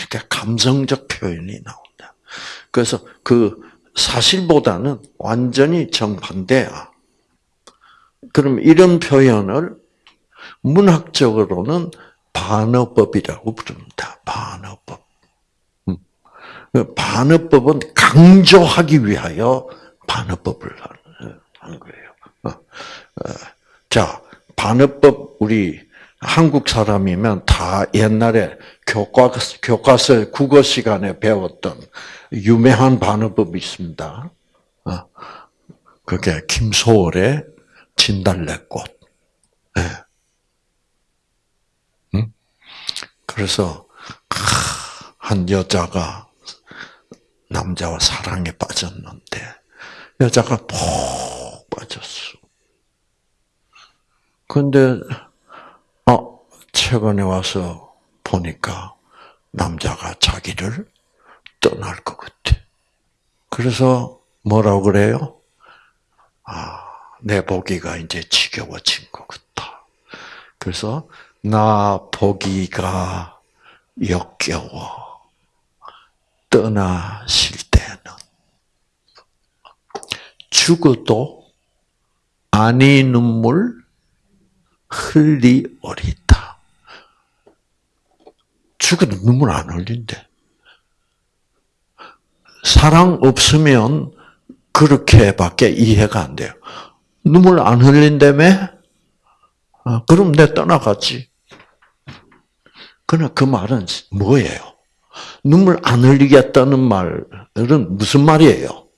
이렇게 감성적 표현이 나온다. 그래서 그 사실보다는 완전히 정반대야. 그럼 이런 표현을 문학적으로는 반어법이라고 부릅니다. 반어법. 그 반어법은 강조하기 위하여 반어법을 하는 거예요. 어, 어, 자, 반어법 우리 한국 사람이면 다 옛날에 교과 교과서 국어 시간에 배웠던 유명한 반어법이 있습니다. 어, 그게 김소월의 진달래꽃. 네. 응? 그래서 한 여자가 남자와 사랑에 빠졌는데 여자가 푹 빠졌어. 근데 어 최근에 와서 보니까 남자가 자기를 떠날 것 같아. 그래서 뭐라고 그래요? 아, 내 보기가 이제 지겨워진 것 같다. 그래서 나 보기가 역겨워. 떠나실 때는 죽어도 아니 눈물 흘리오리다. 죽어도 눈물 안 흘린대. 사랑 없으면 그렇게밖에 이해가 안 돼요. 눈물 안 흘린다며? 아, 그럼 내 떠나갔지. 그러나 그 말은 뭐예요? 눈물 안 흘리겠다는 말은 무슨 말이에요?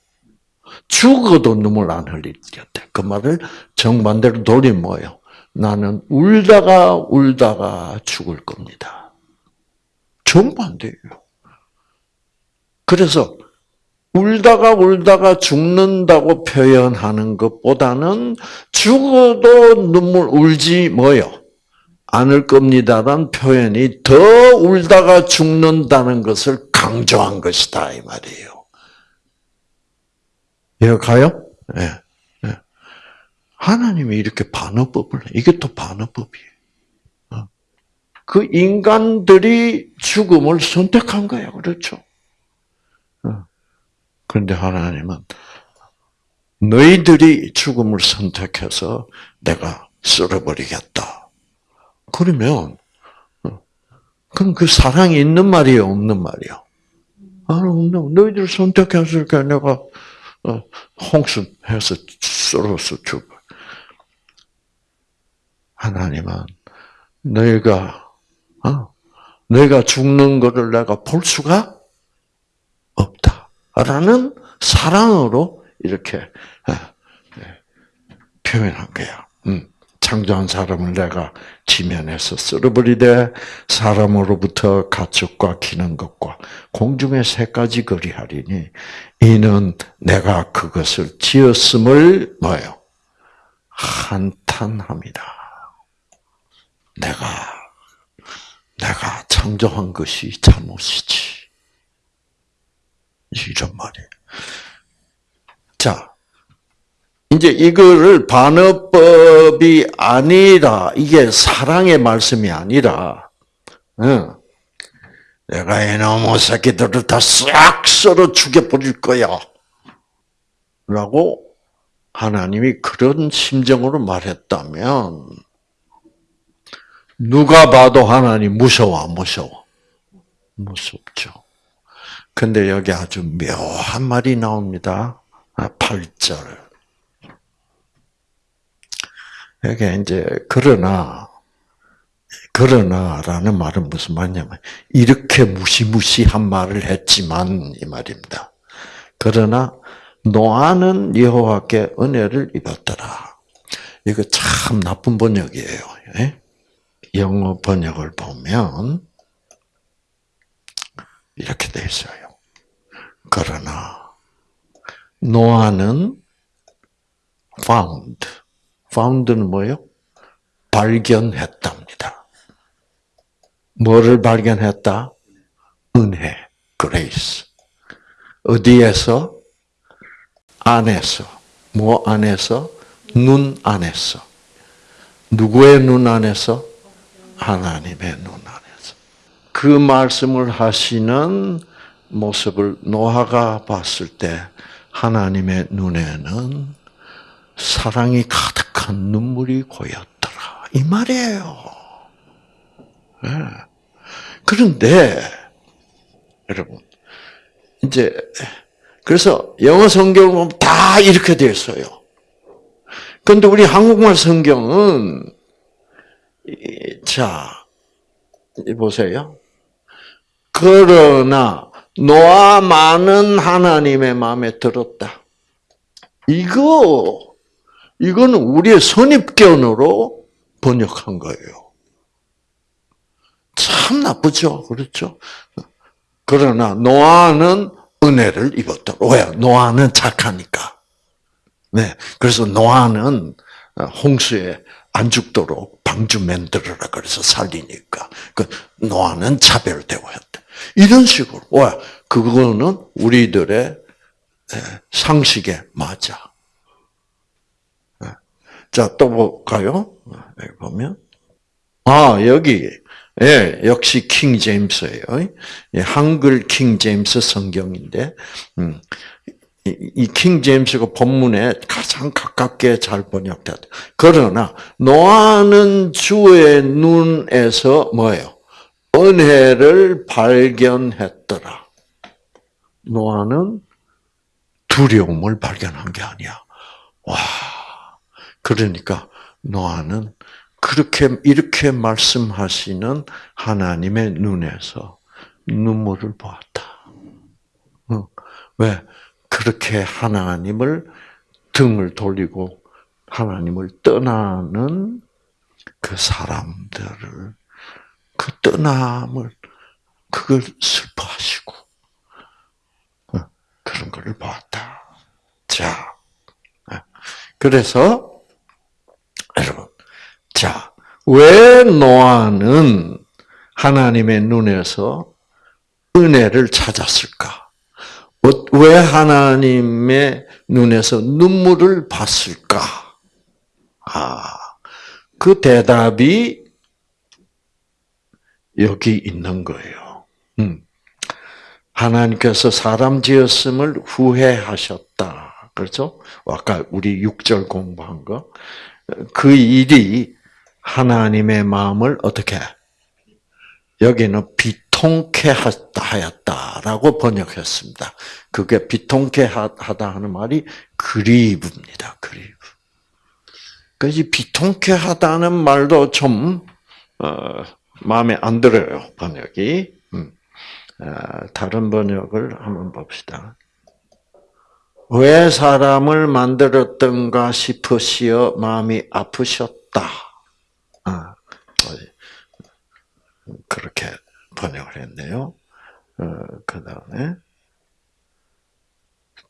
죽어도 눈물 안 흘리겠다. 그 말을 정반대로 돌리면 뭐예요? 나는 울다가 울다가 죽을 겁니다. 정반대예요. 그래서 울다가 울다가 죽는다고 표현하는 것보다는 죽어도 눈물 울지 뭐요? 않을 겁니다라는 표현이 더 울다가 죽는다는 것을 강조한 것이다 이 말이에요. 이해 가요? 네. 네. 하나님이 이렇게 반어법을 이게 또 반어법이에요. 어. 그 인간들이 죽음을 선택한 거예요. 그렇죠? 어. 그런데 하나님은 너희들이 죽음을 선택해서 내가 쓸어버리겠다. 그러면 어, 그럼 그 사랑이 있는 말이에요, 없는 말이에요? 아, 없는. 너희들 선택했으니까 내가 홍수 해서 썰어서 죽어. 하나님은 너희가 어, 너희가 죽는 것을 내가 볼 수가 없다라는 사랑으로 이렇게 어, 네, 표현한 거야. 음, 창조한 사람을 내가 지면에서 쓸어버리되 사람으로부터 가축과 기는 것과 공중의 새 가지 거리하리니 이는 내가 그것을 지었음을 뭐요 한탄합니다. 내가 내가 창조한 것이 잘못이지. 이런 말이에요. 자, 이제 이거를 반어법이 아니라 이게 사랑의 말씀이 아니라 응. 내가 이놈의 새끼들을 다 싹 썰어 죽여버릴 거야. 라고 하나님이 그런 심정으로 말했다면 누가 봐도 하나님 무서워, 안 무서워? 무섭죠. 근데 여기 아주 묘한 말이 나옵니다. 8절. 아, 여기 이제, 그러나, 그러나라는 말은 무슨 말이냐면, 이렇게 무시무시한 말을 했지만, 이 말입니다. 그러나, 노아는 여호와께 은혜를 입었더라. 이거 참 나쁜 번역이에요. 예? 영어 번역을 보면 이렇게 돼 있어요. 그러나 노아는 found, found는 뭐요? 발견했답니다. 뭐를 발견했다? 은혜, grace. 어디에서? 안에서. 뭐 안에서? 눈 안에서. 누구의 눈 안에서? 하나님의 눈 안에서. 그 말씀을 하시는 모습을 노아가 봤을 때 하나님의 눈에는 사랑이 가득한 눈물이 고였더라. 이 말이에요. 네. 그런데 여러분 이제 그래서 영어 보면 다 이렇게 되어 있어요. 그런데 우리 한국말 성경은 자, 보세요. 그러나 노아만은 하나님의 마음에 들었다. 이거 이거는 우리의 선입견으로 번역한 거예요. 참 나쁘죠, 그렇죠? 그러나 노아는 은혜를 입었다. 왜? 노아는 착하니까. 네, 그래서 노아는 홍수에 안 죽도록 방주 만들어라 그래서 살리니까 그 노아는 차별되고 했다. 이런 식으로 와 그거는 우리들의 상식에 맞아. 자 또 볼까요? 여기 보면 아 여기 예 역시 킹 제임스예요. 한글 킹 제임스 성경인데 음, 이킹 제임스가 본문에 가장 가깝게 잘 번역됐다. 그러나 노아는 주의 눈에서 뭐예요? 은혜를 발견했더라. 노아는 두려움을 발견한 게 아니야. 와, 그러니까 노아는 그렇게 이렇게 말씀하시는 하나님의 눈에서 눈물을 보았다. 왜? 그렇게 하나님을 등을 돌리고 하나님을 떠나는 그 사람들을 그 떠남을 그걸 슬퍼하시고 어, 그런 것을 보았다. 자, 어, 그래서 여러분, 자, 왜 노아는 하나님의 눈에서 은혜를 찾았을까? 왜 하나님의 눈에서 눈물을 봤을까? 아, 그 대답이 여기 있는 거예요. 음. 하나님께서 사람 지었음을 후회하셨다. 그렇죠? 아까 우리 6절 공부한 거. 그 일이 하나님의 마음을 어떻게 여기는 비통케 하였다라고 번역했습니다. 그게 비통케 하다 하는 말이 그리브입니다. 그리브. 그래서 비통케 하다는 말도 좀 어, 마음에 안 들어요. 번역이. 음. 어, 다른 번역을 한번 봅시다. 왜 사람을 만들었던가 싶으시어 마음이 아프셨다. 아, 그렇게 번역을 했네요. 어, 그 다음에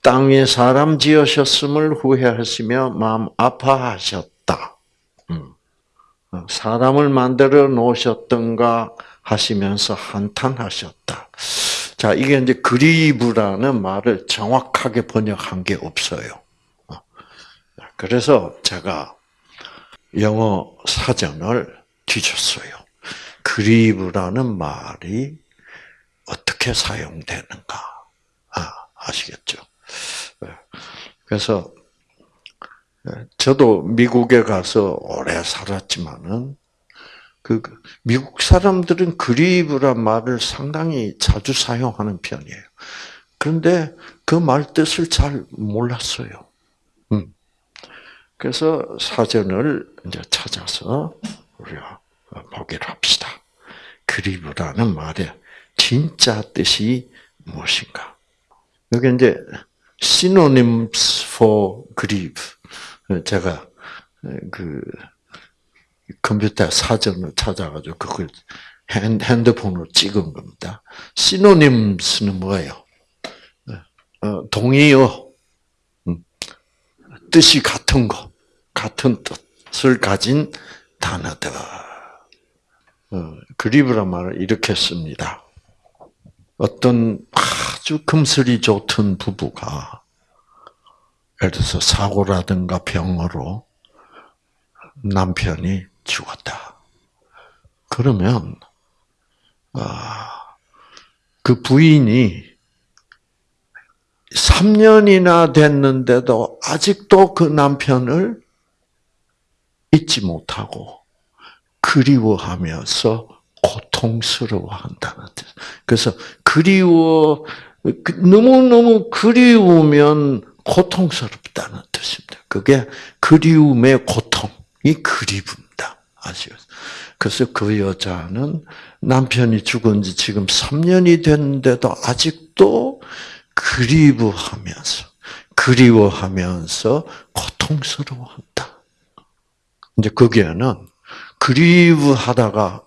땅에 사람 지으셨음을 후회하시며 마음 아파하셨다. 음. 어, 사람을 만들어 놓으셨던가 하시면서 한탄하셨다. 자, 이게 이제 그리브라는 말을 정확하게 번역한 게 없어요. 어. 그래서 제가 영어 사전을 뒤졌어요. 그리브라는 말이 어떻게 사용되는가 아, 아시겠죠? 네. 그래서 네, 저도 미국에 가서 오래 살았지만은 그 미국 사람들은 그리브란 말을 상당히 자주 사용하는 편이에요. 그런데 그 말 뜻을 잘 몰랐어요. 음. 그래서 사전을 이제 찾아서 우리가 보기를 합시다. 그리브라는 말의 진짜 뜻이 무엇인가? 여기 이제 synonyms for grieve. 제가 그 컴퓨터 사전을 찾아가지고 그걸 핸드폰으로 찍은 겁니다. synonyms는 뭐예요? 어, 동의어, 음, 뜻이 같은 거, 같은 뜻을 가진 단어들. 어, 그리브란 말을 이렇게 씁니다. 어떤 아주 금슬이 좋던 부부가 예를 들어서 사고라든가 병으로 남편이 죽었다. 그러면 아, 그 부인이 3년이나 됐는데도 아직도 그 남편을 잊지 못하고 그리워하면서 고통스러워한다는 뜻. 그래서 그리워 그 너무너무 그리우면 고통스럽다는 뜻입니다. 그게 그리움의 고통이 그리움다. 아시겠 그래서 그 여자는 남편이 죽은 지 지금 3년이 됐는데도 아직도 그리워하면서, 그리워하면서 고통스러워한다. 이제 거기에는 그리워하다가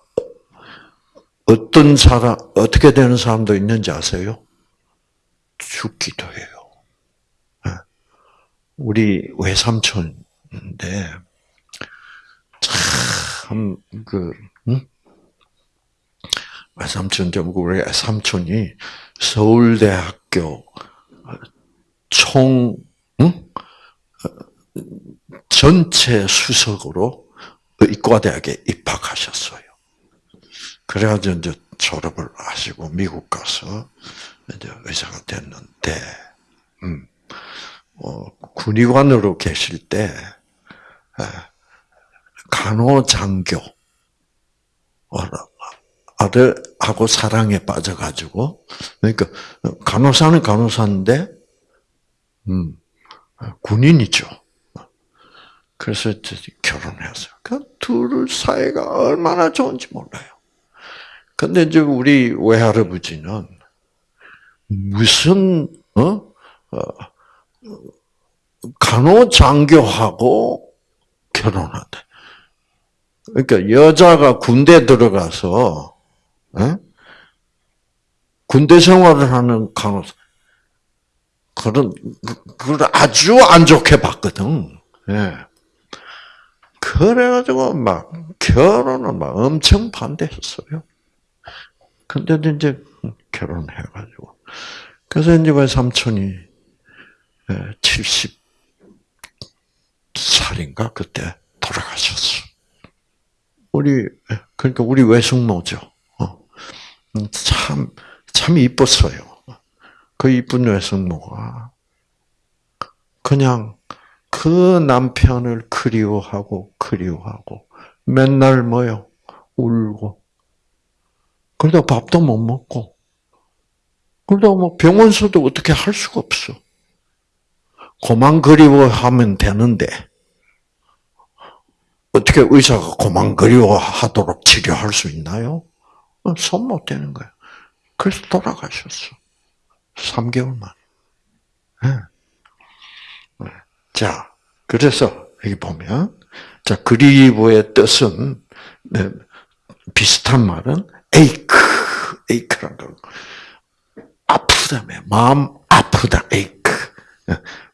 어떤 사람, 어떻게 되는 사람도 있는지 아세요? 죽기도 해요. 예. 우리 외삼촌인데, 참, 그, 응? 외삼촌, 우리 삼촌이 서울대학교 총, 응? 전체 수석으로 의과대학에 입학하셨어요. 그래가지고 이제 졸업을 하시고 미국 가서 이제 의사가 됐는데, 음, 어, 군의관으로 계실 때 간호장교 아들하고 사랑에 빠져가지고 그러니까 간호사는 간호사인데, 음, 군인이죠. 그래서 결혼했어요. 그둘 사이가 얼마나 좋은지 몰라요. 근데 이제 우리 외할아버지는 무슨 어, 어 간호장교하고 결혼한대. 그러니까 여자가 군대 들어가서 어? 군대 생활을 하는 간호사 그런 그걸 아주 안 좋게 봤거든. 예. 그래가지고 막 결혼을 막 엄청 반대했어요. 근데 이제 결혼해가지고 그래서 이제 왜 삼촌이 70살인가 그때 돌아가셨어. 우리 그러니까 우리 외숙모죠. 어. 참, 참 이뻤어요. 그 이쁜 외숙모가 그냥 그 남편을 그리워하고 그리워하고 맨날 뭐요 울고 그러다 밥도 못 먹고 그러다 뭐 병원서도 어떻게 할 수가 없어. 고만 그리워하면 되는데 어떻게 의사가 고만 그리워하도록 치료할 수 있나요? 어, 손못 대는 거예요. 그래서 돌아가셨어. 3개월 만. 네. 네. 자, 그래서 여기 보면 자 그리브의 뜻은 네, 비슷한 말은 에이크, 에이크란 거. 아프다며 마음 아프다 에이크.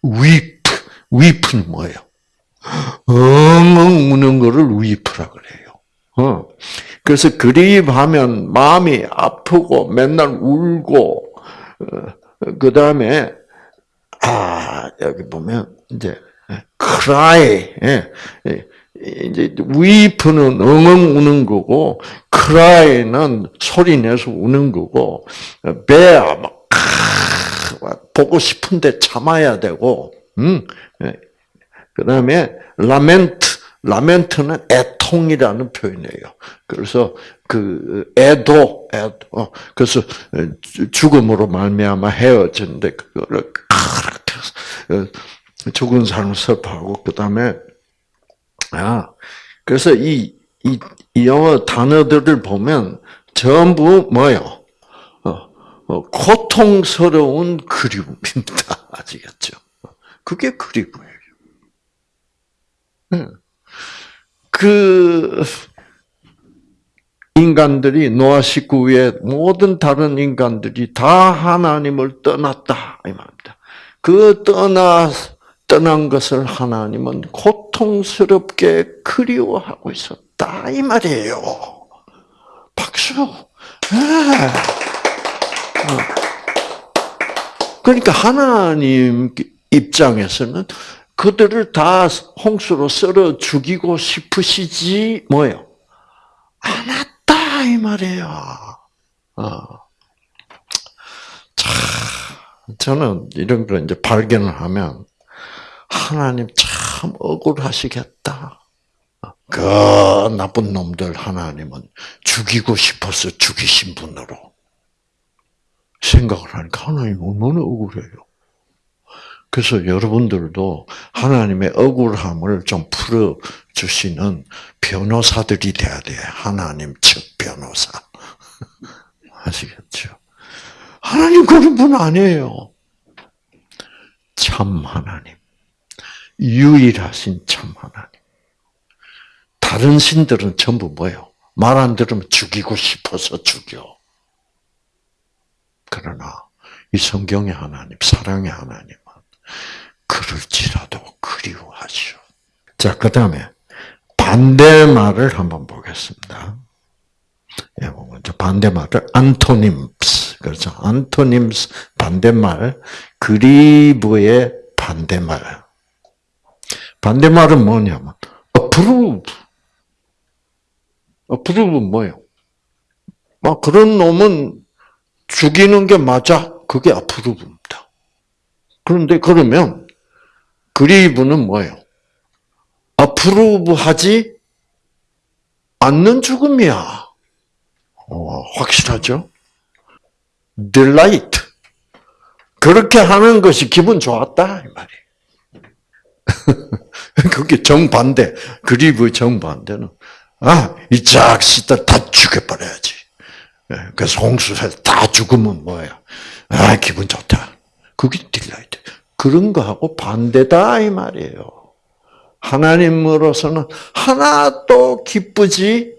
위프, 위프는 뭐예요? 엉엉 우는 거를 위프라 그래요. 어. 그래서 그립하면 마음이 아프고 맨날 울고 어, 그 다음에 아 여기 보면 이제 cry 예, 예, 이제 weep는 엉엉 우는 거고 cry는 소리 내서 우는 거고 bear 막 보고 싶은데 참아야 되고 음. 예. 그다음에 lament 라멘트는 애통이라는 표현이에요. 그래서 그 애도, 애도. 어, 그래서 죽음으로 말미암아 헤어졌는데 그거를 어, 죽은 사람을 슬퍼하고 그 다음에 아 그래서 이, 이, 이 영어 단어들을 보면 전부 뭐요? 어, 어, 고통스러운 그리움입니다. (laughs) 아시겠죠? 그게 그리움이에요. 그 인간들이 노아 식구 외 모든 다른 인간들이 다 하나님을 떠났다 이 말입니다. 그 떠나 떠난 것을 하나님은 고통스럽게 그리워하고 있었다 이 말이에요. 박수. 네. 그러니까 하나님 입장에서는 그들을 다 홍수로 썰어 죽이고 싶으시지 뭐요? 않았다 이 말이에요. 어. 자, 저는 이런 걸 이제 발견을 하면 하나님 참 억울하시겠다. 그 나쁜 놈들 하나님은 죽이고 싶어서 죽이신 분으로 생각을 하니까 하나님 얼마나 억울해요. 그래서 여러분들도 하나님의 억울함을 좀 풀어 주시는 변호사들이 돼야 돼. 하나님 측 변호사. (laughs) 아시겠죠? 하나님 그런 분 아니에요. 참 하나님. 유일하신 참 하나님. 다른 신들은 전부 뭐예요? 말 안 들으면 죽이고 싶어서 죽여. 그러나 이 성경의 하나님, 사랑의 하나님, 하시오. 자, 그 다음에 반대말을 한번 보겠습니다. 예, 먼저 반대말을 안토님스. 그렇죠. 안토님스 반대말, 그리브의 반대말. 반대말은 뭐냐면, approve. approve는 뭐예요? 막 그런 놈은 죽이는 게 맞아. 그게 approve입니다. 그런데 그러면 그리브는 뭐예요? 어프로브하지 않는 죽음이야. 어, 확실하죠? delight. 그렇게 하는 것이 기분 좋았다 이 말이. (laughs) 그게 정반대. 그리브의 정반대는 아 이 자식들 다 죽여버려야지. 예, 그래서 홍수에서 다 죽으면 뭐야? 아 기분 좋다. 그게 딜라이트. 그런 거하고 반대다 이 말이에요. 하나님으로서는 하나도 기쁘지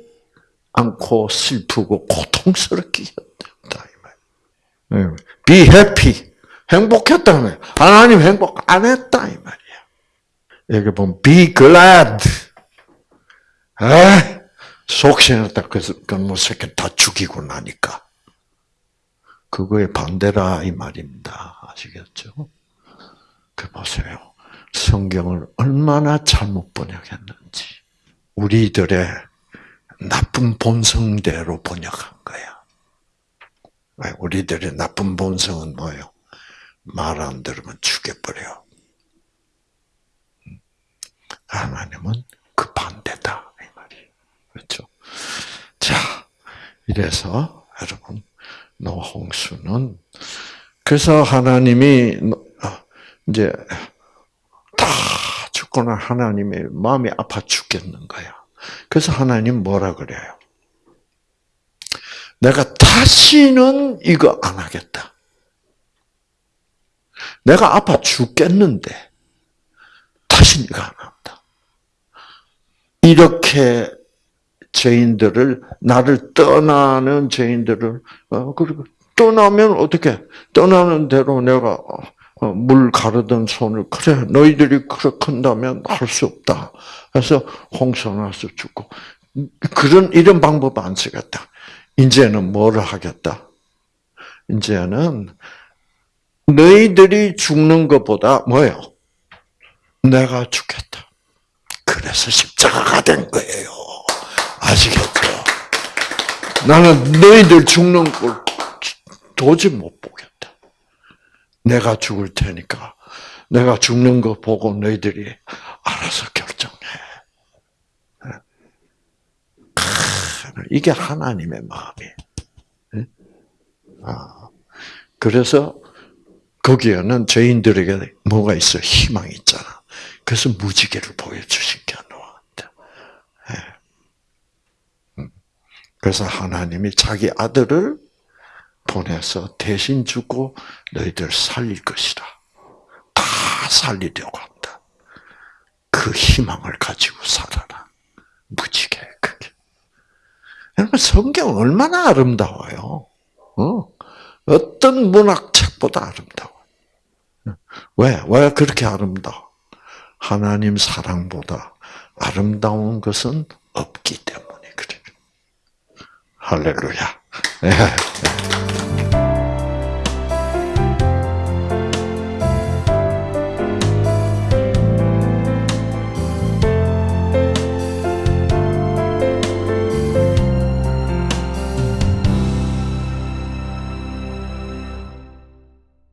않고 슬프고 고통스럽게 했다 이 말이에요. Be happy. 행복했다며. 하나님 행복 안 했다 이 말이야. 여기 보면 be glad. 에? 속신했다. 그래서 그뭐 새끼 다 죽이고 나니까. 그거의 반대라 이 말입니다. 아시겠죠? 그 보세요. 성경을 얼마나 잘못 번역했는지. 우리들의 나쁜 본성대로 번역한 거야. 왜? 우리들의 나쁜 본성은 뭐예요? 말 안 들으면 죽여버려. 하나님은 그 반대다. 이 말이에요. 그렇죠? 자, 이래서 여러분, 노홍수는 그래서 하나님이 어, 이제 다 죽거나 하나님의 마음이 아파 죽겠는 거야. 그래서 하나님 뭐라 그래요? 내가 다시는 이거 안 하겠다. 내가 아파 죽겠는데 다시 이거 안 한다. 이렇게 죄인들을 나를 떠나는 죄인들을 어 그리고 떠나면 어떻게 떠나는 대로 내가 어, 물 가르던 손을 그래 너희들이 그렇게 한다면 할 수 없다. 그래서 홍수나서 죽고 그런 이런 방법 안 쓰겠다. 이제는 뭐를 하겠다? 이제는 너희들이 죽는 것보다 뭐예요? 내가 죽겠다. 그래서 십자가가 된 거예요. 아시겠죠? 나는 너희들 죽는 걸 도저히 못 보겠다. 내가 죽을 테니까 내가 죽는 거 보고 너희들이 알아서 결정해. 이게 하나님의 마음이에요. 아, 그래서 거기에는 죄인들에게 뭐가 있어? 희망이 있잖아. 그래서 무지개를 보여주신 게 노한테. 그래서 하나님이 자기 아들을 보내서 대신 주고 너희들 살릴 것이다. 다 살리려고 한다. 그 희망을 가지고 살아라. 무지개 그게. 여러분 성경 얼마나 아름다워요. 어? 어떤 문학책보다 아름다워. 왜? 왜 그렇게 아름다워? 하나님 사랑보다 아름다운 것은 없기 때문에 그래. 할렐루야. 네.